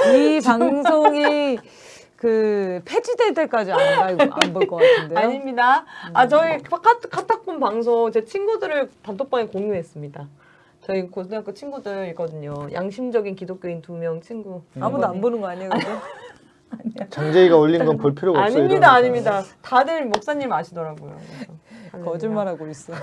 (laughs) 이 방송이 그 폐지될 때까지 안 볼 것 같은데요. 아닙니다. 아 저희 카, 카타콤 방송 제 친구들을 단톡방에 공유했습니다. 저희 고등학교 친구들이거든요. 양심적인 기독교인 두 명 친구. 아무도 안 보는 거 아니에요, 근데? (laughs) 장재희가 올린 건 볼 필요가 없어. 아닙니다, 이러면서. 아닙니다. 다들 목사님 아시더라고요. 거짓말하고 있어.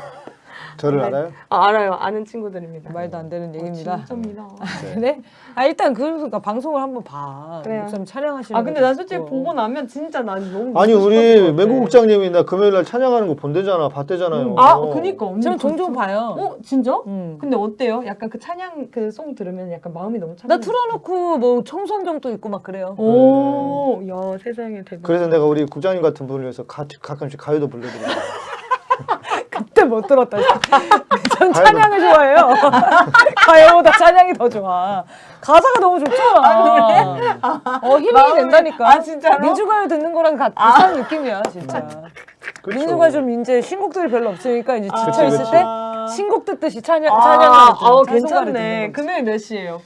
저를 네. 알아요? 아, 알아요. 아는 친구들입니다. 말도 안 되는 얘기입니다. 진짜입니다. 그래? (laughs) 아 일단 그러니까 방송을 한번 봐. 그래요. 목사님 촬영하시는. 아 근데 난 솔직히 있고. 보고 나면 진짜 난 너무 아니 우리 같아. 맹구국장님이 나 금요일 날 찬양하는 거 본대잖아. 봤대잖아요. 아 그니까 언니 저는 종종 봤어? 봐요. 어 진짜? 음. 근데 어때요? 약간 그 찬양 그 송 들으면 약간 마음이 너무 찬양. 나 틀어놓고 뭐 청소함정도 있고 막 그래요. 오, 야 세상에 대박. 그래서 내가 우리 국장님 같은 분을 위해서 가, 가끔씩 가요도 불러드리고 (laughs) 그때 못 들었다. (laughs) 전 찬양을 좋아해요. (laughs) 가요보다 찬양이 더 좋아. 가사가 너무 좋잖아. 어 힘이 마음이- 된다니까. 아, 진짜로? 민주가요 듣는 거랑 같- 비슷한 느낌이야 진짜. 그렇죠. 민주가 좀 이제 신곡들이 별로 없으니까 이제 지쳐 그치, 있을. 때 신곡 듣듯이 찬양 아, 찬양을 아, 듣는 찬송가를 괜찮네. 금요일 몇 시예요?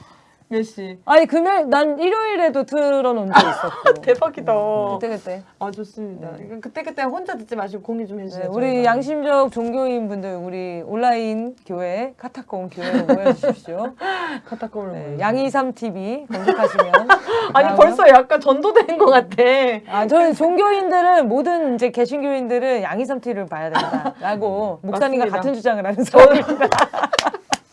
몇 시? 아니 금요일 난 일요일에도 틀어놓은 적 있었고. (laughs) 대박이다. 그때 그때. 아 좋습니다. 그러니까 그때 그때 혼자 듣지 마시고 공유 좀 해주세요. 네, 우리. 양심적 종교인 분들 우리 온라인 교회 카타콤 교회로 모여주십시오. (laughs) 카타콤을 네. 양이삼 TV 검색하시면 (laughs) 아니. 벌써 약간 전도된 것 같아. 아 저는 종교인들은 모든 이제 개신교인들은 양이삼 TV를 봐야 된다라고 목사님과 맞습니다. 같은 주장을 하는 사람입니다.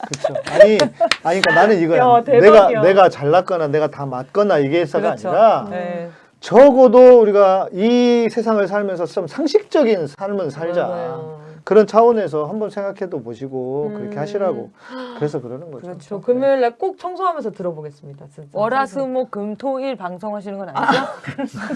그렇죠. 아니, 아니 그러니까 나는 이거야. 야, 내가. 내가 잘났거나 내가 다 맞거나 이게 해서가 그렇죠. 아니라 네. 적어도 우리가 이 세상을 살면서 좀 상식적인 삶을 살자. 맞아요. 그런 차원에서 한번 생각해도 보시고 음. 그렇게 하시라고. (gasps) 그래서 그러는 거죠. 그렇죠. 저 금요일 날꼭 청소하면서 들어보겠습니다. 진짜. 월화수목 금토일 방송하시는 건 아니죠?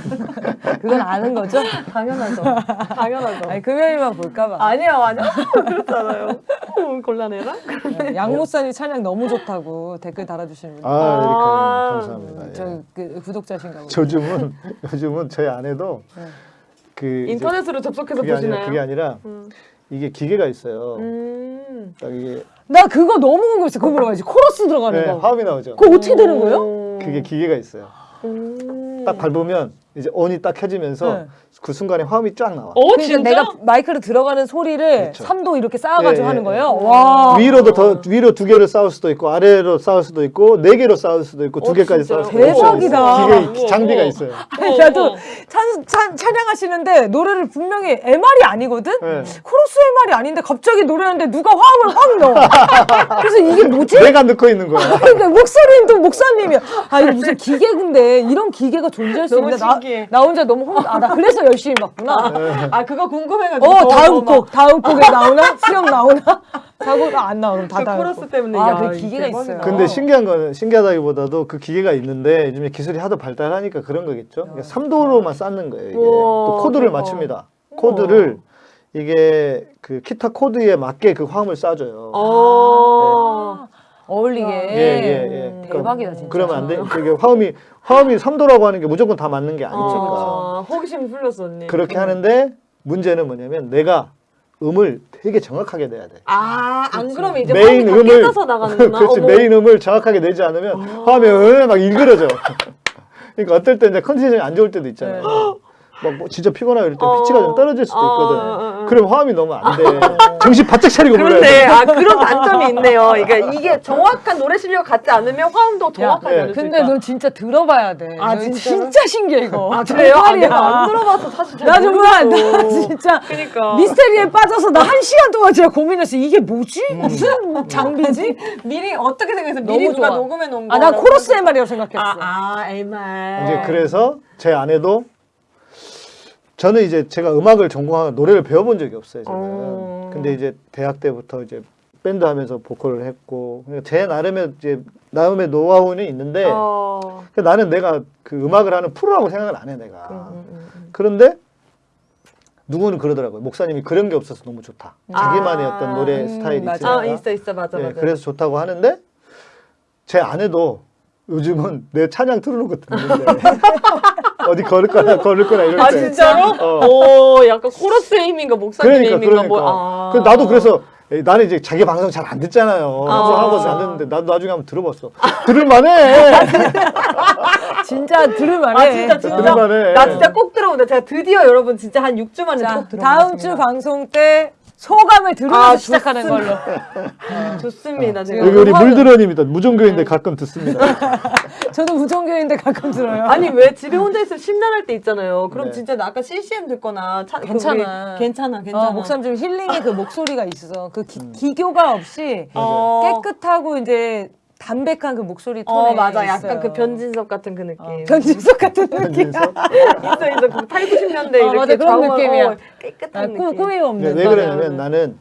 (laughs) 그건 아는 거죠? (laughs) 당연하죠. 당연하죠. 아니 금요일만 볼까봐. 아니야, 아니야. (laughs) 그렇잖아요. 어, 곤란해라. 네, 양 목사님 찬양 너무 좋다고 댓글 달아주시는 분. 아, 아, 감사합니다. 예. 저 그 구독자신가 보요 요즘은 (laughs) 요즘은 저희 아내도 네. 그 인터넷으로 접속해서 그게 보시나요? 아니라 그게 아니라 음. 이게 기계가 있어요. 음. 딱 이게 나 그거 너무 궁금했어. 그거 물어봐야지. 코러스 들어가는 네, 거. 화음이 나오죠. 그거 어떻게 되는 거예요? 오. 그게 기계가 있어요. 음. 딱 밟으면 이제 온이 딱 켜지면서 네. 그 순간에 화음이 쫙 나와. 어, 그러니까 진짜? 내가 마이크로 들어가는 소리를 그렇죠. 삼 3도 이렇게 쌓아가지고 예, 예, 하는 예. 거예요. 와. 위로도 더 위로 두 개를 쌓을 수도 있고 아래로 쌓을 수도 있고 네 개로 쌓을 수도 있고 두 어, 개까지? 쌓을 수도 있고 대박이다. 기계 장비가 있어요. 어, 나도 어. 찬, 찬, 찬양하시는데 노래를 분명히 MR이 아니거든? 네. 코러스 MR이 아닌데 갑자기 노래하는데 누가 화음을 확 넣어. (laughs) 그래서 이게 뭐지? 내가 넣고 있는 거야. (laughs) 그러니까 목소리는 또 목사님이야. 아 이거 무슨 기계인데 이런 기계가 존재할 수 있는데 나. 나 혼자 너무 혼자 아 나 그래서 열심히 봤구나. 아 그거 궁금해가지고. 어 더, 다음 더 막- 곡 다음 곡에 (laughs) 나오나 수영 나오나 (laughs) 하고 안 나오면 다 그 다음 코러스 곡. 때문에 아, 야, 그이 기계가. 있어요. 근데 신기한 거는 신기하다기보다도 그 기계가 있는데 요즘에 기술이 하도 발달하니까 그런 거겠죠. 그러니까 3도로만 쌓는 거예요. 이게 우와, 또 코드를. 맞춥니다. 코드를 이게 그 기타 코드에 맞게 그 화음을 쏴줘요. 어. 어울리게. 예, 예, 예. 음, 그러니까 대박이다 진짜. 그러면 안 돼. 그게 화음이 화음이 3도라고 하는 게 무조건 다 맞는 게 아니니까. 아, 호기심이 풀렸어 언니. 그렇게 하는데 문제는 뭐냐면 내가 음을 되게 정확하게 내야 돼. 아, 안 그러면 이제 메인 화음이 다 음을 깨져서 나가는구나. (laughs) 그렇지 어머. 메인 음을 정확하게 내지 않으면 화음이 막 일그러져. (laughs) 그러니까 어떨 때 이제 컨디션이 안 좋을 때도 있잖아요. 막 뭐 진짜 피곤하고 이럴 때 어. 피치가 좀 떨어질 수도 어, 있거든. 어, 어, 어. 그럼 화음이 너무 안 돼. (laughs) 정신 바짝 차리고 불러야 그런데 돼. 아 그런 단점이 있네요. 그러니까 이게 정확한 노래 실력 같지 않으면 화음도 정확하게 네. 안 근데 너 진짜 들어봐야 돼. 아, 너 진짜로? 진짜 신기해 이거. 아 그래요? 아. 내가 안 들어봐서 사실 잘나 정말. 나 진짜 그러니까 미스테리에 빠져서 나 한 시간 동안 진짜 고민했어. 이게 뭐지? 무슨 장비지? 미리 어떻게 생각해서 미리 누가 좋아. 녹음해 놓은 거? 아, 나 코러스 MR이라고 생각했어. 아, 아 MR. 이제 그래서 제 아내도 저는 이제 제가 음악을 전공하고 노래를 배워본 적이 없어요. 저는. 어. 근데 이제 대학 때부터 이제 밴드 하면서 보컬을 했고 그러니까 제 나름의 이제 나름의 노하우는 있는데 어. 그 나는 내가 그 음악을 하는 프로라고 생각을 안 해 내가. 음, 음, 음. 그런데 누구는 그러더라고요. 목사님이 그런 게 없어서 너무 좋다. 자기만의 아, 어떤 노래 음, 스타일이. 있으니까. 아 있어 있어 맞아 예, 맞아. 그래서 좋다고 하는데 제 아내도 요즘은 내 찬양 틀어놓고 듣는데 (laughs) 어디 걸을 거나 걸을 거나 이럴 아 때. 진짜로? 어. 오 약간 코러스 에임인가 목사님 그러니까 에임인가 그러니까. 뭐. 아. 그 나도 그래서 에이, 나는 이제 자기 방송 잘 안 듣잖아요. 아. 방송하고 안 듣는데 나도 나중에 한번 들어봤어. 들을만해. (laughs) 진짜 들을만해. 아 진짜 진짜 들을만해. 나 진짜 꼭 들어본다. 제가 드디어 여러분 진짜 한 6주 만에 자, 꼭 들어보겠습니다. 다음 주 방송 때 소감을 들으면서 아, 시작하는 좋습니다. 걸로. 좋습니다. 제가. 여기 우리 물들어님이다. 무종교인데 가끔 듣습니다. (laughs) 저도 무종교인데 가끔 들어요. 아니 왜 집에 혼자 있으면 심란할 때 있잖아요. 그럼 네. 진짜 나 아까 CCM 듣거나 차, 그 괜찮아. 우리- 괜찮아 괜찮아. 어, 목사님 좀 힐링의 그 목소리가 있어. 그 기, 교가 없이 어. 깨끗하고 이제 담백한 그 목소리 톤에 어 맞아 있어요. 약간 그 변진섭 같은 그 느낌. 어, 변진섭 같은 느낌. 있어 있어 그 8, 90년대 어, 이렇게 맞아, 그런 느낌이야. 어, 아, 깨끗한 꾸, 느낌. 꾸밈 없는. 왜 맞아요, 그러냐면. 나는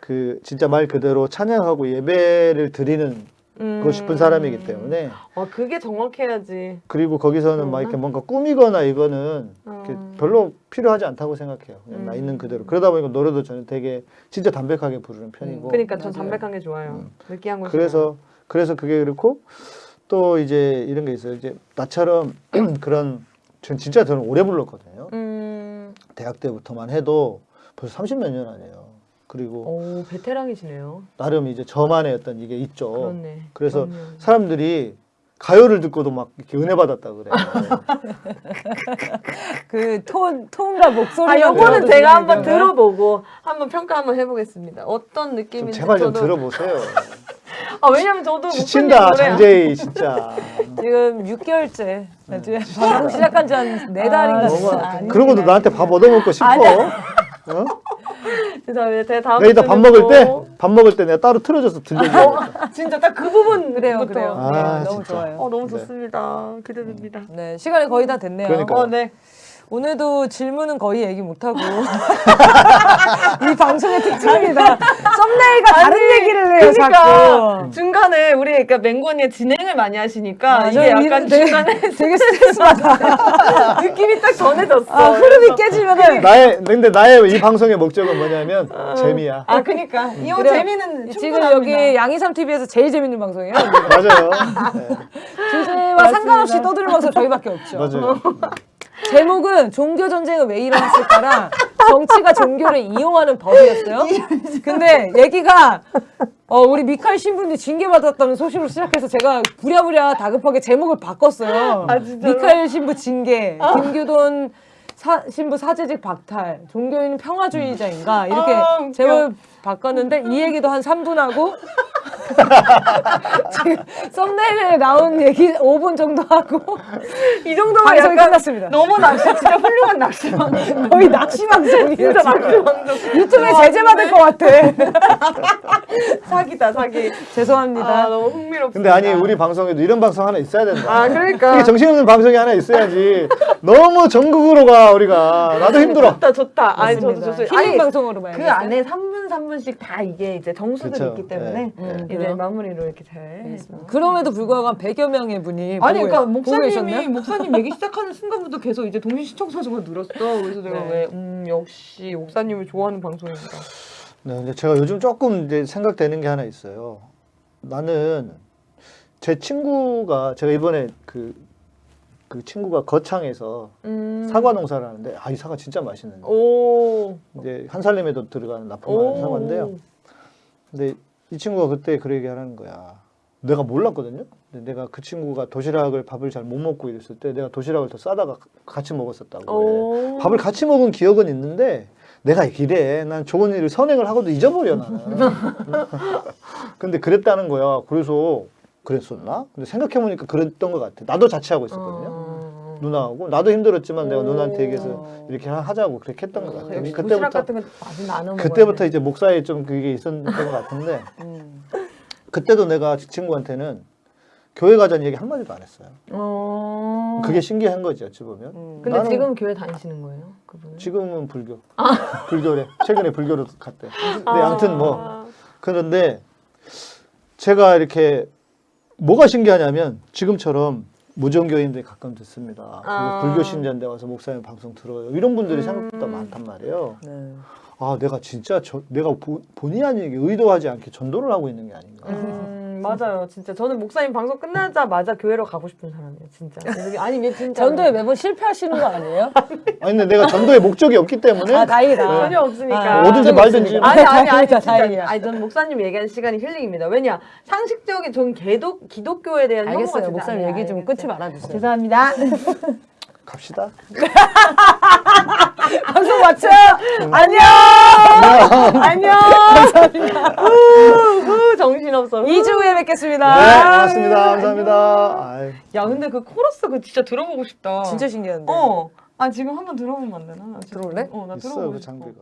그 진짜 말 그대로 찬양하고 예배를 드리는 음. 고 싶은 사람이기 때문에 어 그게 정확해야지. 그리고 거기서는 막 이렇게 뭔가 꾸미거나 이거는 이렇게 음. 별로 필요하지 않다고 생각해요. 그냥 나 음. 있는 그대로. 그러다 보니까 노래도 저는 되게 진짜 담백하게 부르는 편이고. 그러니까 전. 담백한 게 좋아요. 느끼한 거 음. 그래서 그래서 그게 그렇고 또 이제 이런 게 있어요. 이제 나처럼 (clears throat) 그런 전 진짜 저는 오래 불렀거든요. 음. 대학 때부터만 해도 벌써 30몇 년 아니에요. 그리고 오 베테랑이시네요. 나름 이제 저만의 어떤 이게 있죠. 그렇네. 그래서 그럼요. 사람들이 가요를 듣고도 막 이렇게 은혜 받았다 그래. (laughs) 그 톤, 톤과 목소리. 아 요거는 제가 한번 들어보고 한번 평가 한번 해보겠습니다. 어떤 좀 느낌인지 제발 좀 저도 들어보세요. 아 왜냐면 저도 지친다 장재희 진짜. 지금 6개월째. 이제 방송 시작한 지한네 달인가 너무 됐어. 아, 그런 것도 나한테 밥 얻어먹고 싶어. 어? 죄송합니다. 제가 다음 내가 이따 밥 먹을 또- 때밥 먹을 때 내가 따로 틀어줘서 들려줘. 진짜 딱 그 부분 그래요, 그래요. 아, 네, 너무 진짜. 좋아요. 어 너무 네. 좋습니다. 기대됩니다. 네, 시간이 거의 다 됐네요. 그러니까요. 어 네. 오늘도 질문은 거의 얘기 못하고 (laughs) 이 방송의 특징입니다. 썸네일과 다른 얘기를 해요 그러니까 자꾸. 중간에 우리 그러니까 맹구 언니가 진행을 많이 하시니까 아, 이게 저 약간 (laughs) 되게- 중간에 되게 스트레스 받아. (laughs) 느낌이 딱 전해졌어. 아, 흐름이 깨지면은 나의 근데 나의 이 방송의 목적은 뭐냐면 재미야. 아 그니까 이 그래요. 재미는 지금. 여기 양이삼 TV에서 제일 재밌는 방송이에요. 맞아요. 네, 주제와 상관없이 떠드는 방송 저희밖에 없죠. 맞아요. 제목은 종교 전쟁은 왜 일어났을까랑 정치가 종교를 이용하는 법이었어요. 근데 얘기가 어, 우리 미칼 신부님 징계받았다는 소식으로 시작해서 제가 부랴부랴 다급하게 제목을 바꿨어요. 아? 미칼 신부 징계, 김규돈 사, 신부 사제직 박탈, 종교인 평화주의자인가 이렇게 아. 제목을 바꿨는데 이 얘기도 한 3분 하고 (laughs) 지금 썸네일에 나온 얘기 5분 정도 하고 이 정도면 방송이 약간 끝났습니다. 너무 낚시 진짜 훌륭한 낚시 방송. (laughs) 거의 낚시 방송이에요. 진짜. 낚시 방송. 유튜브에 제재 받을 것 같아. (laughs) 사기다 사기. 죄송합니다. 아 너무 흥미롭습니다. 근데 아니 우리 방송에도 이런 방송 하나 있어야 된다. 아 그러니까 이게 정신없는 방송이 하나 있어야지. 너무 전국으로 가 우리가. 나도 힘들어. 좋다 좋다. 아니 저도 맞습니다. 좋습니다. 힐링 아니, 방송으로 봐요. 그 안에 3분 3분 씩 다 이게 이제 정수들이 그쵸. 있기 때문에 네, 네. 이제 그래요? 마무리로 이렇게 잘. 했습니다. 음. 그럼에도 불구하고 한 100여 명의 분이 아니 보고, 그러니까 목사님이? 목사님 얘기 시작하는 순간부터 계속 이제 동시 시청자 수가 늘었어. 그래서 내가 네. 왜음 역시 목사님을 좋아하는 방송입니다. 네, 근데 제가 요즘 조금 이제 생각되는 게 하나 있어요. 나는 제 친구가 제가 이번에 그 그 친구가 거창에서 음. 사과 농사를 하는데 아 이 사과 진짜 맛있는데 오. 이제 한 살림에도 들어가는 납품하는 사과인데요. 근데 이 친구가 그때 그런 얘기 하는 거야. 내가 몰랐거든요. 근데 내가 그 친구가 도시락을 밥을 잘 못 먹고 이랬을 때 내가 도시락을 더 싸다가 같이 먹었었다고. 오. 밥을 같이 먹은 기억은 있는데 내가 이래. 난 좋은 일을 선행을 하고도 잊어버려 나는. (laughs) 근데 그랬다는 거야. 그래서 그랬었나? 근데 생각해보니까 그랬던 것 같아. 나도 자취하고 있었거든요. 어. 누나하고 나도 힘들었지만 내가 오. 누나한테 얘기해서 이렇게 하- 하자고 그렇게 했던 것 같아. 역시 그때부터 그때부터 돼. 이제 목사에 좀 그게 있었던 것 같은데 (laughs) 음. 그때도 내가 그 친구한테는 교회 가자는 얘기 한마디도 안 했어요. 어. 그게 신기한 거지 어찌 보면. 음. 근데 지금 교회 다니시는 거예요? 그분은? 지금은 불교. (laughs) 불교래. 최근에 불교로 갔대. 근데 아무튼 뭐 그런데 제가 이렇게 뭐가 신기하냐면 지금처럼 무정교인들이 가끔 듣습니다. 아. 불교 신자인데 와서 목사님 방송 들어요. 이런 분들이 음. 생각보다 많단 말이에요. 네. 아, 내가 진짜 저, 내가 보- 본의 아니게 의도하지 않게 전도를 하고 있는 게 아닌가. 음, 맞아요. 진짜 저는 목사님 방송 끝나자마자 교회로 가고 싶은 사람이에요. 진짜. 아니 왜 진짜 전도에 매번 실패하시는 거 아니에요? (laughs) 아니 근데 내가 전도에 목적이 없기 때문에 아 다행이다. 전혀 없으니까. 아, 뭐든지 전혀 말든지. 아니 아니 아니 진짜 다행이야. 아니 전 목사님 얘기하는 시간이 힐링입니다. 왜냐 상식적인 전 기독 기독교에 대한 혐오가 알겠어요. 목사님 안 얘기 좀 알겠어요. 끝이 말아주세요. 죄송합니다. (laughs) 갑시다. (laughs) 방송 맞춰. 안녕. (laughs) 안녕. 감사합니다. 후, 정신없어. 2주 후에 뵙겠습니다. 네, 고맙습니다. 감사합니다. 야 근데 그 코러스 그 진짜 들어보고 싶다. 진짜 신기한데. 어. 아 지금 한번 들어보면 안 되나? 들어볼래? 어, 나 들어보고 그 싶어. 장비가.